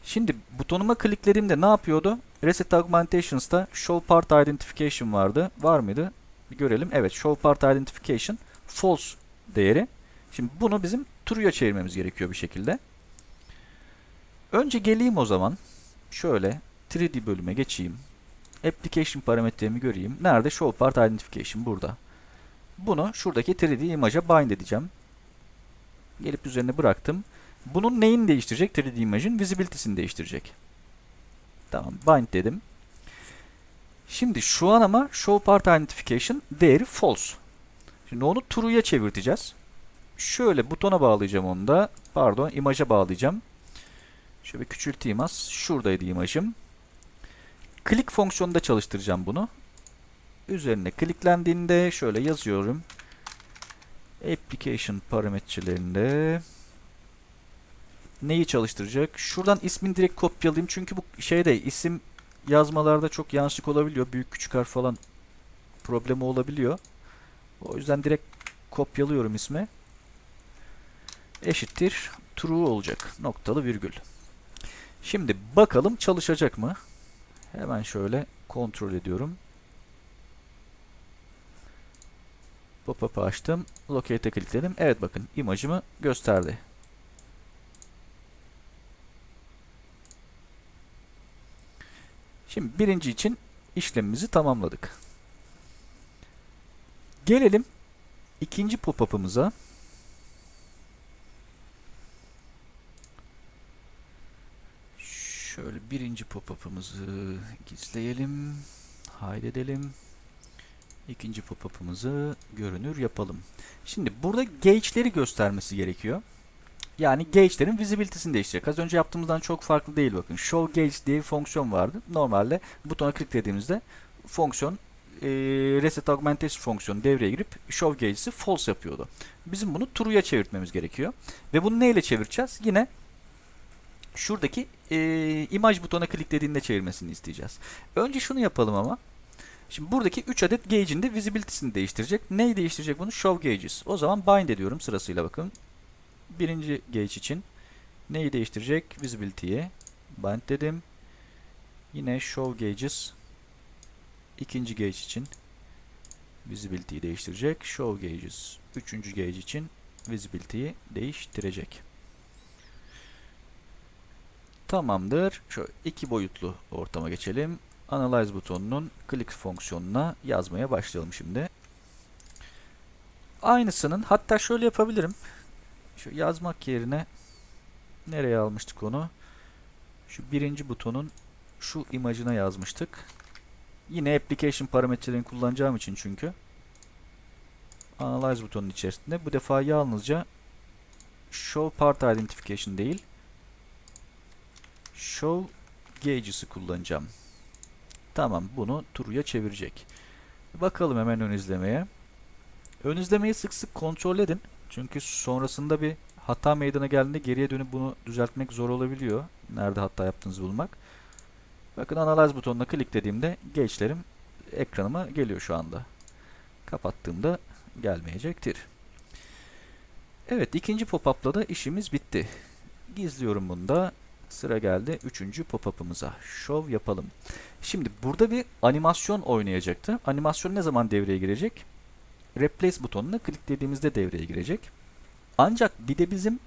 Şimdi butonuma kliklediğimde ne yapıyordu? Reset Augmentations'ta Show Part Identification vardı. Var mıydı? Bir görelim. Evet, Show Part Identification false değeri. Şimdi bunu bizim true'ya çevirmemiz gerekiyor bir şekilde. Önce geleyim o zaman. Şöyle 3D bölüme geçeyim. Application parametremi göreyim. Nerede? Show Part Identification burada. Bunu şuradaki 3D imaja bind edeceğim. Gelip üzerine bıraktım. Bunun neyini değiştirecek? 3D imajın visibility'sini değiştirecek. Tamam, bind dedim. Şimdi şu an ama show part identification değeri false. Şimdi onu true'ya çevirteceğiz. Şöyle butona bağlayacağım onu da. Pardon, imaja bağlayacağım. Şöyle küçülteyim az. Şuradaydı imajım. Click fonksiyonunda çalıştıracağım bunu. Üzerine kliklendiğinde şöyle yazıyorum. Application parametrelerinde neyi çalıştıracak? Şuradan ismini direkt kopyalayayım. Çünkü bu şeyde isim yazmalarda çok yanlışlık olabiliyor. Büyük küçük harf falan problemi olabiliyor. O yüzden direkt kopyalıyorum ismi. Eşittir true olacak. Noktalı virgül. Şimdi bakalım çalışacak mı? Hemen şöyle kontrol ediyorum. Pop-up'ı açtım. Locate'e klikledim. Evet bakın imajımı gösterdi. Şimdi birinci için işlemimizi tamamladık. Gelelim ikinci pop-up'ımıza. Şöyle birinci pop-up'ımızı gizleyelim. Haydedelim. İkinci pop-up'ımızı görünür yapalım. Şimdi burada gauge'leri göstermesi gerekiyor. Yani gauge'lerin visibility'sini değiştirecek. Az önce yaptığımızdan çok farklı değil bakın. Show gauge diye bir fonksiyon vardı. Normalde butona kliklediğimizde fonksiyon e, reset augmentation fonksiyonu devreye girip show gauge'si false yapıyordu. Bizim bunu true'ya çevirtmemiz gerekiyor. Ve bunu neyle çevireceğiz? Yine şuradaki e, imaj butona kliklediğinde çevirmesini isteyeceğiz. Önce şunu yapalım ama. Şimdi buradaki 3 adet gauge'in de visibility'sini değiştirecek. Neyi değiştirecek bunu? Show gauges. O zaman bind ediyorum sırasıyla bakın. Birinci gauge için neyi değiştirecek? Visibility'yi bind dedim. Yine show gauges ikinci gauge için visibility'yi değiştirecek. Show gauges üçüncü gauge için visibility'yi değiştirecek. Tamamdır. Şu iki boyutlu ortama geçelim. Analyze butonunun click fonksiyonuna yazmaya başlayalım şimdi. Aynısının hatta şöyle yapabilirim. Şu yazmak yerine nereye almıştık onu? Şu birinci butonun şu imajına yazmıştık. Yine application parametrelerini kullanacağım için çünkü. Analyze butonun içerisinde bu defa yalnızca show part identification değil show gauges'ı kullanacağım. Tamam bunu true'ya çevirecek. Bakalım hemen ön izlemeye. Ön izlemeyi sık sık kontrol edin. Çünkü sonrasında bir hata meydana geldiğinde geriye dönüp bunu düzeltmek zor olabiliyor. Nerede hata yaptığınızı bulmak. Bakın Analyze butonuna kliklediğimde gauge'lerim ekranıma geliyor şu anda. Kapattığımda gelmeyecektir. Evet ikinci pop-up'la da işimiz bitti. Gizliyorum bunu da. Sıra geldi üçüncü pop-up'ımıza. Show yapalım. Şimdi burada bir animasyon oynayacaktı. Animasyon ne zaman devreye girecek? Replace butonuna kliklediğimizde devreye girecek. Ancak bir de bizim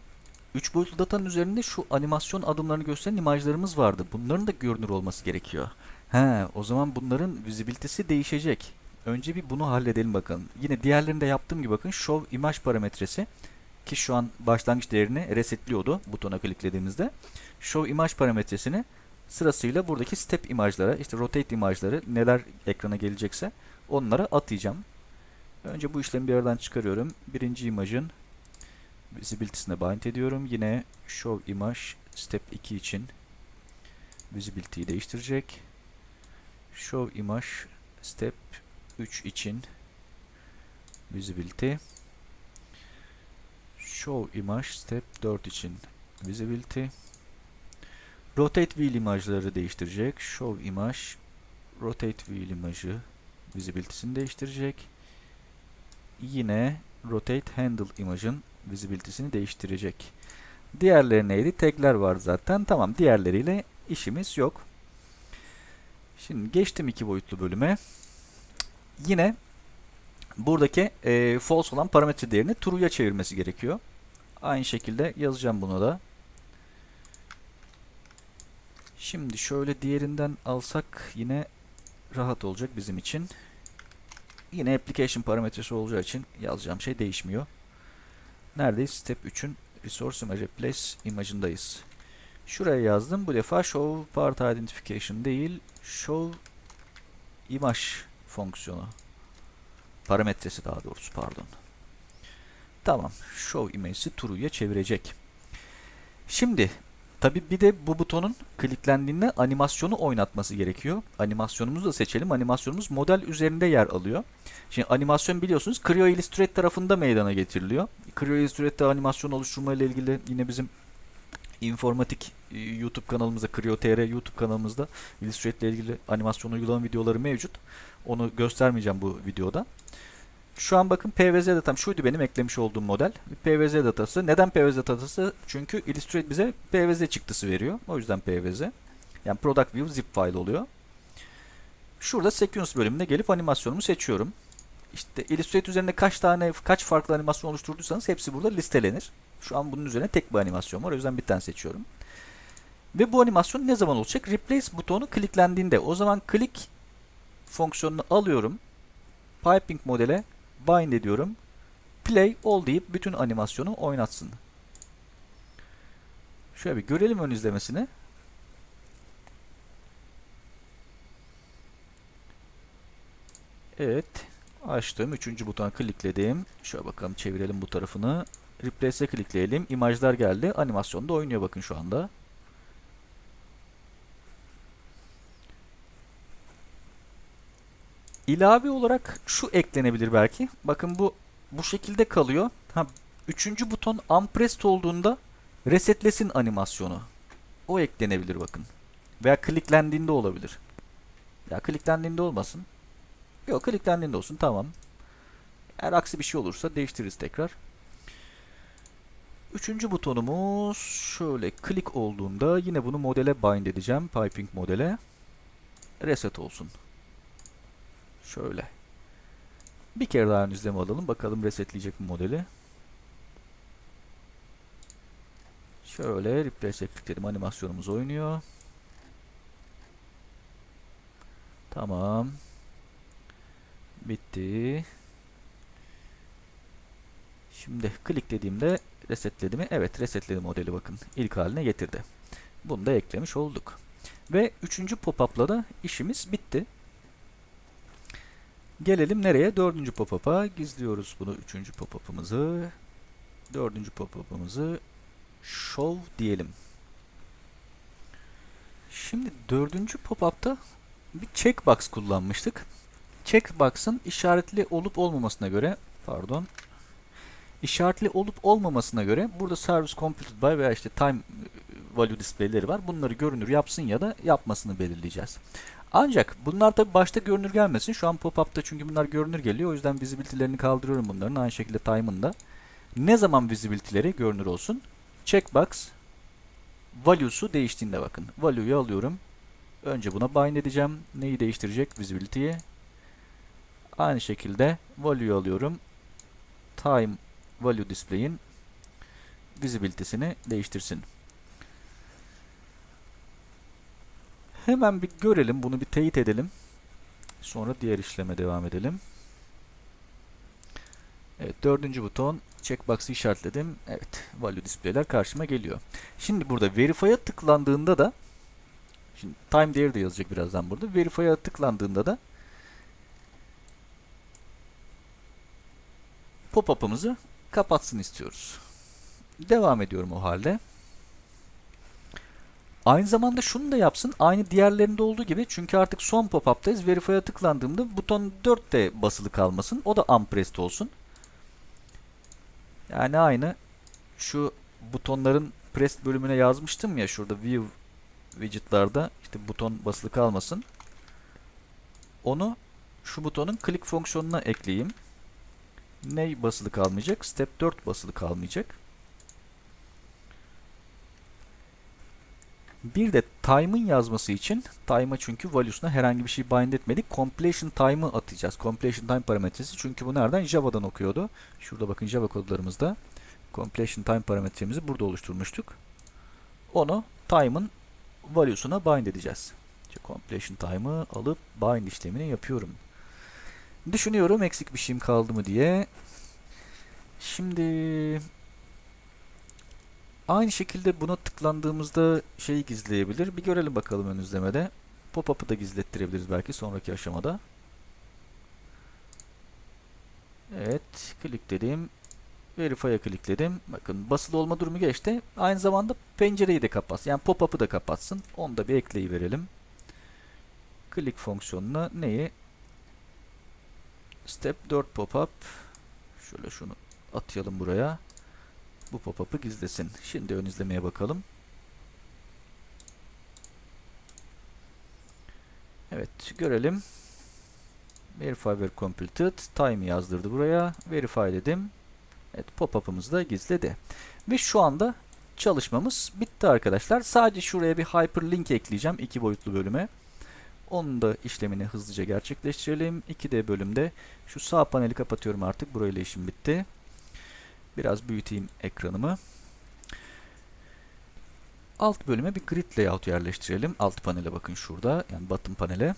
3 boyutlu datanın üzerinde şu animasyon adımlarını gösteren imajlarımız vardı. Bunların da görünür olması gerekiyor. He, o zaman bunların visibility'si değişecek. Önce bir bunu halledelim bakalım. Yine diğerlerinde yaptığım gibi bakın show imaj parametresi ki şu an başlangıç değerini resetliyordu butona kliklediğimizde. Show imaj parametresini sırasıyla buradaki step imajlara, işte rotate imajları neler ekrana gelecekse onlara atayacağım. Önce bu işlemi bir aradan çıkarıyorum. Birinci imajın visibility'sine bind ediyorum. Yine show image step 2 için visibility'yi değiştirecek. Show image step 3 için visibility. Show image step 4 için visibility. Rotate wheel imajları değiştirecek. Show image rotate wheel imajı visibility'sini değiştirecek. Yine rotate handle imajın visibility'sini değiştirecek. Diğerleri neydi? Tagler var zaten. Tamam diğerleriyle işimiz yok. Şimdi geçtim iki boyutlu bölüme. Yine buradaki e, false olan parametre değerini true'ya çevirmesi gerekiyor. Aynı şekilde yazacağım bunu da. Şimdi şöyle diğerinden alsak yine rahat olacak bizim için. Yine application parametresi olacağı için yazacağım şey değişmiyor. Neredeyiz? Step 3'ün resource image replace imajındayız. Şuraya yazdım. Bu defa show part identification değil, show image fonksiyonu. Parametresi daha doğrusu pardon. Tamam. Show image'i true'ya çevirecek. Şimdi tabi bir de bu butonun kliklendiğinde animasyonu oynatması gerekiyor. Animasyonumuzu da seçelim. Animasyonumuz model üzerinde yer alıyor. Şimdi animasyon biliyorsunuz Creo Illustrator tarafında meydana getiriliyor. Creo Illustrator animasyon oluşturma ile ilgili yine bizim informatik e, YouTube kanalımızda, Creo TR YouTube kanalımızda Illustrator ile ilgili animasyon uygulama videoları mevcut. Onu göstermeyeceğim bu videoda. Şu an bakın PVZ datam şuydu benim eklemiş olduğum model. PVZ datası. Neden PVZ datası? Çünkü Illustrator bize PVZ çıktısı veriyor. O yüzden PVZ. Yani Product View zip file oluyor. Şurada Sequence bölümüne gelip animasyonumu seçiyorum. İşte Illustrator üzerinde kaç tane kaç farklı animasyon oluşturduysanız hepsi burada listelenir. Şu an bunun üzerine tek bir animasyon var. O yüzden bir tane seçiyorum. Ve bu animasyon ne zaman olacak? Replace butonu kliklendiğinde. O zaman click fonksiyonunu alıyorum. Piping modele bind ediyorum. Play all deyip bütün animasyonu oynatsın. Şöyle bir görelim ön izlemesini. Evet. Açtım. Üçüncü butona klikledim. Şöyle bakalım çevirelim bu tarafını. Replace'e klikleyelim. İmajlar geldi. Animasyon da oynuyor bakın şu anda. İlave olarak şu eklenebilir belki. Bakın bu bu şekilde kalıyor. Ha, üçüncü buton unpressed olduğunda resetlesin animasyonu. O eklenebilir bakın. Veya kliklendiğinde olabilir. Ya kliklendiğinde olmasın. Yok kliklendiğinde olsun tamam. Eğer aksi bir şey olursa değiştiririz tekrar. Üçüncü butonumuz şöyle klik olduğunda yine bunu modele bind edeceğim. Piping modele. Reset olsun. Şöyle. Bir kere daha ön izleme alalım. Bakalım resetleyecek mi modeli. Şöyle replace'e klikledim. Animasyonumuz oynuyor. Tamam. Bitti. Şimdi kliklediğimde resetledi mi? Evet resetledi modeli bakın. İlk haline getirdi. Bunu da eklemiş olduk. Ve üçüncü pop-up'la da işimiz bitti. Gelelim nereye? Dördüncü pop-up'a. Gizliyoruz bunu. Üçüncü pop-up'ımızı. Dördüncü pop-up'ımızı show diyelim. Şimdi dördüncü pop-up'ta bir checkbox kullanmıştık. Checkbox'ın işaretli olup olmamasına göre pardon işaretli olup olmamasına göre burada service computed by veya işte time value display'leri var. Bunları görünür yapsın ya da yapmasını belirleyeceğiz. Ancak bunlar tabi başta görünür gelmesin. Şu an pop-up'ta çünkü bunlar görünür geliyor. O yüzden visibility'lerini kaldırıyorum bunların. Aynı şekilde time'ın da. Ne zaman visibility'leri görünür olsun? Checkbox value'su değiştiğinde bakın. Value'yu alıyorum. Önce buna bind edeceğim. Neyi değiştirecek? Visibility'yi. Aynı şekilde value'yu alıyorum. Time value display'in visibility'sini değiştirsin. Hemen bir görelim. Bunu bir teyit edelim. Sonra diğer işleme devam edelim. Evet dördüncü buton checkbox'ı işaretledim. Evet value display'ler karşıma geliyor. Şimdi burada verify'a tıklandığında da şimdi time değeri de yazacak birazdan burada. Verify'a tıklandığında da pop-up'ımızı kapatsın istiyoruz. Devam ediyorum o halde. Aynı zamanda şunu da yapsın. Aynı diğerlerinde olduğu gibi. Çünkü artık son pop-up'tayız. Verify'a tıklandığımda buton 4 de basılı kalmasın. O da unpressed olsun. Yani aynı şu butonların pressed bölümüne yazmıştım ya şurada view widget'larda işte buton basılı kalmasın. Onu şu butonun click fonksiyonuna ekleyeyim. Ne basılı kalmayacak? Step 4 basılı kalmayacak. Bir de time'ın yazması için time'a çünkü value'suna herhangi bir şey bind etmedik. Completion time'ı atacağız. Completion time parametresi. Çünkü bu nereden? Java'dan okuyordu. Şurada bakın Java kodlarımızda. Completion time parametremizi burada oluşturmuştuk. Onu time'ın value'suna bind edeceğiz. İşte completion time'ı alıp bind işlemini yapıyorum. Düşünüyorum eksik bir şeyim kaldı mı diye. Şimdi Aynı şekilde buna tıklandığımızda şeyi gizleyebilir. Bir görelim bakalım ön izlemede. Pop-up'ı da gizlettirebiliriz belki sonraki aşamada. Evet, klikledim. Verify'a klikledim. Bakın basılı olma durumu geçti. Aynı zamanda pencereyi de kapatsın. Yani pop-up'ı da kapatsın. Onu da bir ekleyi verelim. Click fonksiyonuna neyi? Step 4 pop-up. Şöyle şunu atayalım buraya bu pop-up'ı gizlesin. Şimdi ön izlemeye bakalım. Evet görelim. Verify were completed. Time yazdırdı buraya. Verify dedim. Evet pop-up'ımızı da gizledi. Ve şu anda çalışmamız bitti arkadaşlar. Sadece şuraya bir hyperlink ekleyeceğim iki boyutlu bölüme. Onun da işlemini hızlıca gerçekleştirelim. 2D bölümde şu sağ paneli kapatıyorum artık. Burayla işim bitti. Biraz büyüteyim ekranımı. Alt bölüme bir grid layout yerleştirelim. Alt panele bakın şurada. Yani bottom panele.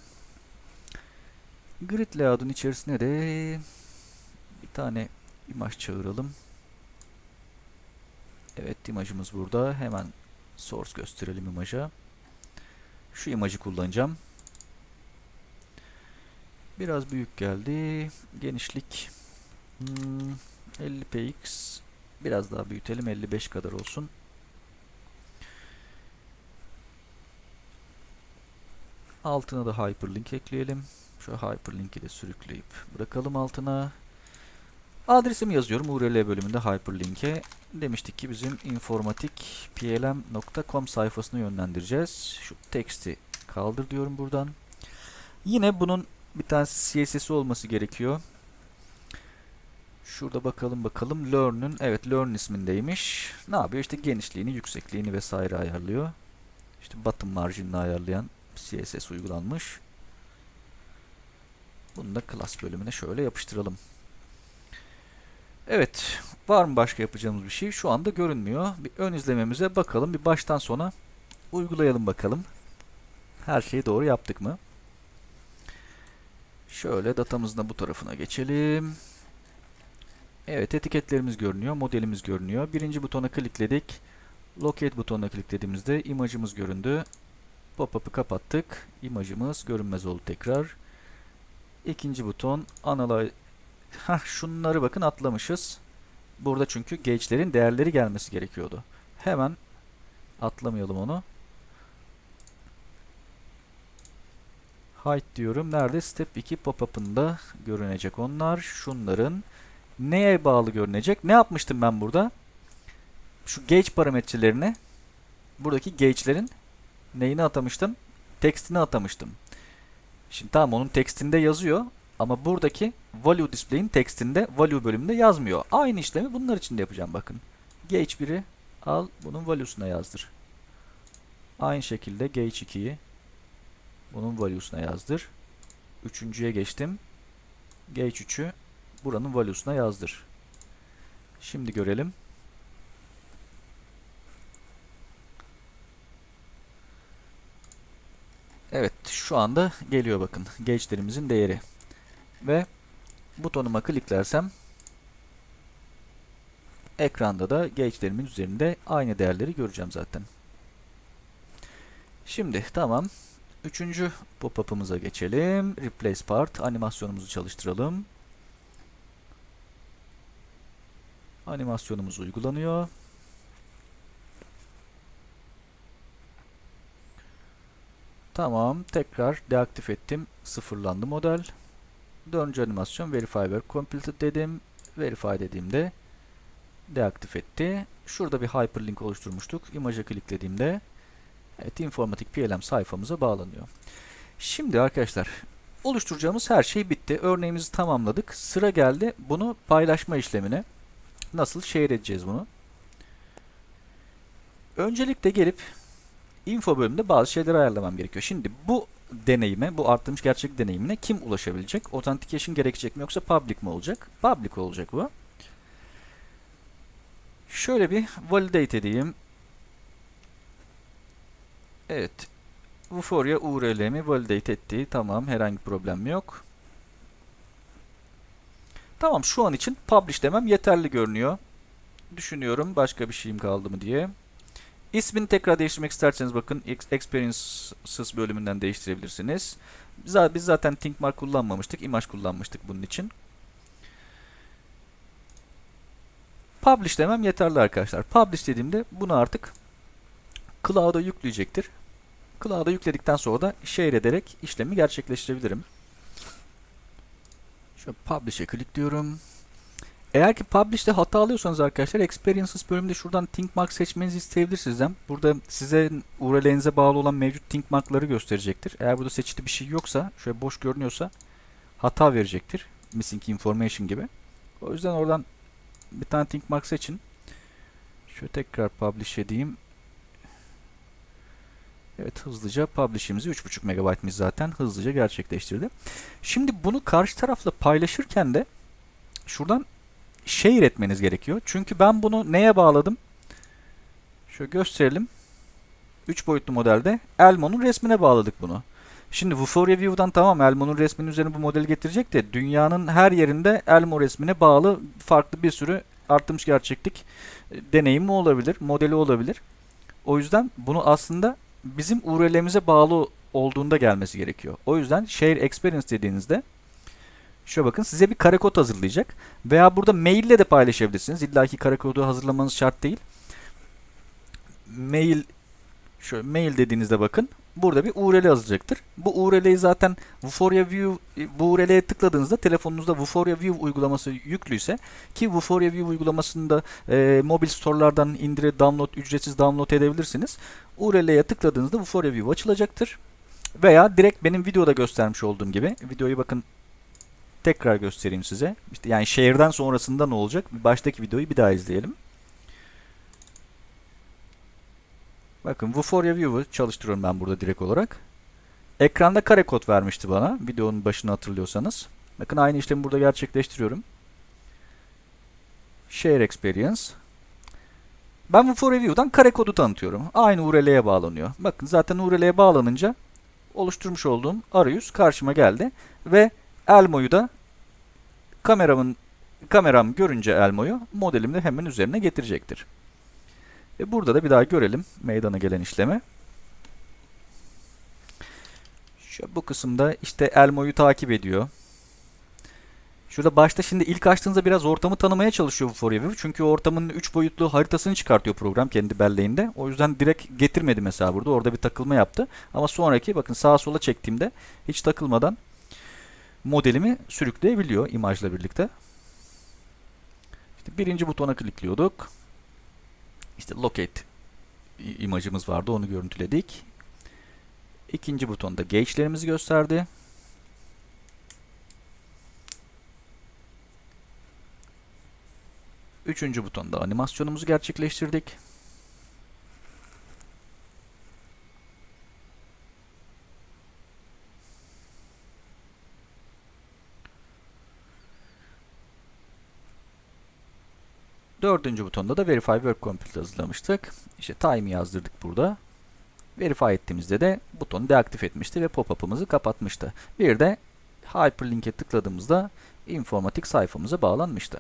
Grid layout'un içerisine de bir tane imaj çağıralım. Evet imajımız burada. Hemen source gösterelim imaja. Şu imajı kullanacağım. Biraz büyük geldi. Genişlik hmm, 50 px. Biraz daha büyütelim. 55 kadar olsun. Altına da hyperlink ekleyelim. Şu hyperlink'i de sürükleyip bırakalım altına. Adresimi yazıyorum URL bölümünde hyperlink'e. Demiştik ki bizim informatikplm.com sayfasına yönlendireceğiz. Şu teksti kaldır diyorum buradan. Yine bunun bir tane CSS'i olması gerekiyor. Şurada bakalım bakalım. Learn'ün evet Learn ismindeymiş. Ne yapıyor? İşte genişliğini, yüksekliğini vesaire ayarlıyor. İşte bottom marginini ayarlayan CSS uygulanmış. Bunu da class bölümüne şöyle yapıştıralım. Evet. Var mı başka yapacağımız bir şey? Şu anda görünmüyor. Bir ön izlememize bakalım. Bir baştan sona uygulayalım bakalım. Her şeyi doğru yaptık mı? Şöyle datamızın da bu tarafına geçelim. Evet etiketlerimiz görünüyor. Modelimiz görünüyor. Birinci butona klikledik. Locate butonuna kliklediğimizde imajımız göründü. Pop-up'ı kapattık. İmajımız görünmez oldu tekrar. İkinci buton Analyze Hah şunları bakın atlamışız. Burada çünkü gauge'lerin değerleri gelmesi gerekiyordu. Hemen atlamayalım onu. Height diyorum. Nerede? Step 2 pop-up'ında görünecek onlar. Şunların neye bağlı görünecek? Ne yapmıştım ben burada? Şu gauge parametrelerine buradaki gauge'lerin neyini atamıştım? Tekstini atamıştım. Şimdi tamam onun tekstinde yazıyor ama buradaki value display'in tekstinde value bölümünde yazmıyor. Aynı işlemi bunlar için de yapacağım bakın. Gauge 1'i al bunun value'suna yazdır. Aynı şekilde Gauge 2'yi bunun value'suna yazdır. Üçüncüye geçtim. Gauge 3'ü buranın value'suna yazdır. Şimdi görelim. Evet şu anda geliyor bakın gauge'lerimizin değeri. Ve butonuma kliklersem ekranda da gauge'lerimin üzerinde aynı değerleri göreceğim zaten. Şimdi tamam. Üçüncü pop-up'ımıza geçelim. Replace part. Animasyonumuzu çalıştıralım. Animasyonumuz uygulanıyor. Tamam. Tekrar deaktif ettim. Sıfırlandı model. Dördüncü animasyon Verify Work Completed dedim. Verify dediğimde deaktif etti. Şurada bir hyperlink oluşturmuştuk. İmaja kliklediğimde evet, informatik PLM sayfamıza bağlanıyor. Şimdi arkadaşlar oluşturacağımız her şey bitti. Örneğimizi tamamladık. Sıra geldi bunu paylaşma işlemine. Nasıl share edeceğiz bunu? Öncelikle gelip info bölümünde bazı şeyleri ayarlamam gerekiyor. Şimdi bu deneyime, bu arttırmış gerçek deneyimine kim ulaşabilecek? Authentication gerekecek mi yoksa public mi olacak? Public olacak bu. Şöyle bir validate edeyim. Evet. Vuforia URL'mi validate etti. Tamam. Herhangi problem yok. Tamam. Şu an için publish demem yeterli görünüyor. Düşünüyorum. Başka bir şeyim kaldı mı diye. İsmini tekrar değiştirmek isterseniz bakın Experiences bölümünden değiştirebilirsiniz. Biz zaten ThinkMark kullanmamıştık. Image kullanmıştık bunun için. Publish demem yeterli arkadaşlar. Publish dediğimde bunu artık Cloud'a yükleyecektir. Cloud'a yükledikten sonra da share ederek işlemi gerçekleştirebilirim. Şöyle Publish'e klikliyorum. Eğer ki Publish'te hata alıyorsanız arkadaşlar Experiences bölümünde şuradan ThinkMark seçmenizi isteyebilir sizden. Burada size URL'inize bağlı olan mevcut ThinkMark'ları gösterecektir. Eğer burada seçili bir şey yoksa, şöyle boş görünüyorsa hata verecektir. Missing information gibi. O yüzden oradan bir tane ThinkMark seçin. Şöyle tekrar publish edeyim. Evet hızlıca publish'imizi 3.5 MB'miz zaten hızlıca gerçekleştirdi. Şimdi bunu karşı tarafla paylaşırken de şuradan share etmeniz gerekiyor. Çünkü ben bunu neye bağladım? Şöyle gösterelim. 3 boyutlu modelde Elmo'nun resmine bağladık bunu. Şimdi Vuforia View'dan tamam Elmo'nun resminin üzerine bu modeli getirecek de dünyanın her yerinde Elmo resmine bağlı farklı bir sürü artırmış gerçeklik e, deneyimi olabilir, modeli olabilir. O yüzden bunu aslında bizim URL'imize bağlı olduğunda gelmesi gerekiyor. O yüzden Share Experience dediğinizde şöyle bakın size bir kare kod hazırlayacak. Veya burada mail ile de paylaşabilirsiniz. İlla ki kare kodu hazırlamanız şart değil. Mail şöyle mail dediğinizde bakın burada bir URL yazacaktır. Bu URL'yi zaten Vuforia View bu URL'ye tıkladığınızda telefonunuzda Vuforia View uygulaması yüklüyse ki Vuforia View uygulamasını da e, mobil store'lardan indirip download ücretsiz download edebilirsiniz. URL'ye tıkladığınızda Vuforia View açılacaktır. Veya direkt benim videoda göstermiş olduğum gibi videoyu bakın tekrar göstereyim size. İşte yani şehirden sonrasında ne olacak? Baştaki videoyu bir daha izleyelim. Bakın Vuforia View'u çalıştırıyorum ben burada direkt olarak. Ekranda kare kod vermişti bana. Videonun başını hatırlıyorsanız. Bakın aynı işlemi burada gerçekleştiriyorum. Share Experience. Ben Vuforia View'dan kare kodu tanıtıyorum. Aynı URL'ye bağlanıyor. Bakın zaten URL'ye bağlanınca oluşturmuş olduğum arayüz karşıma geldi. Ve Elmo'yu da kameramın kameram görünce Elmo'yu modelimde hemen üzerine getirecektir. E burada da bir daha görelim meydana gelen işlemi. Şu bu kısımda işte Elmo'yu takip ediyor. Şurada başta şimdi ilk açtığınızda biraz ortamı tanımaya çalışıyor bu ForEver. Çünkü ortamın 3 boyutlu haritasını çıkartıyor program kendi belleğinde. O yüzden direkt getirmedi mesela burada. Orada bir takılma yaptı. Ama sonraki bakın sağa sola çektiğimde hiç takılmadan modelimi sürükleyebiliyor imajla birlikte. İşte birinci butona klikliyorduk. İşte locate imajımız vardı onu görüntüledik. İkinci butonda gauge'lerimizi gösterdi. Üçüncü butonda animasyonumuzu gerçekleştirdik. Dördüncü butonda da Verify Work Complete hazırlamıştık. İşte time yazdırdık burada. Verify ettiğimizde de butonu deaktif etmişti ve pop-up'ımızı kapatmıştı. Bir de Hyperlink'e tıkladığımızda informatik sayfamıza bağlanmıştı.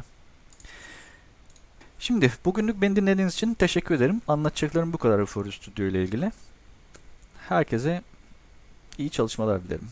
Şimdi bugünlük beni dinlediğiniz için teşekkür ederim. Anlatacaklarım bu kadar Euphoria Studio ile ilgili. Herkese iyi çalışmalar dilerim.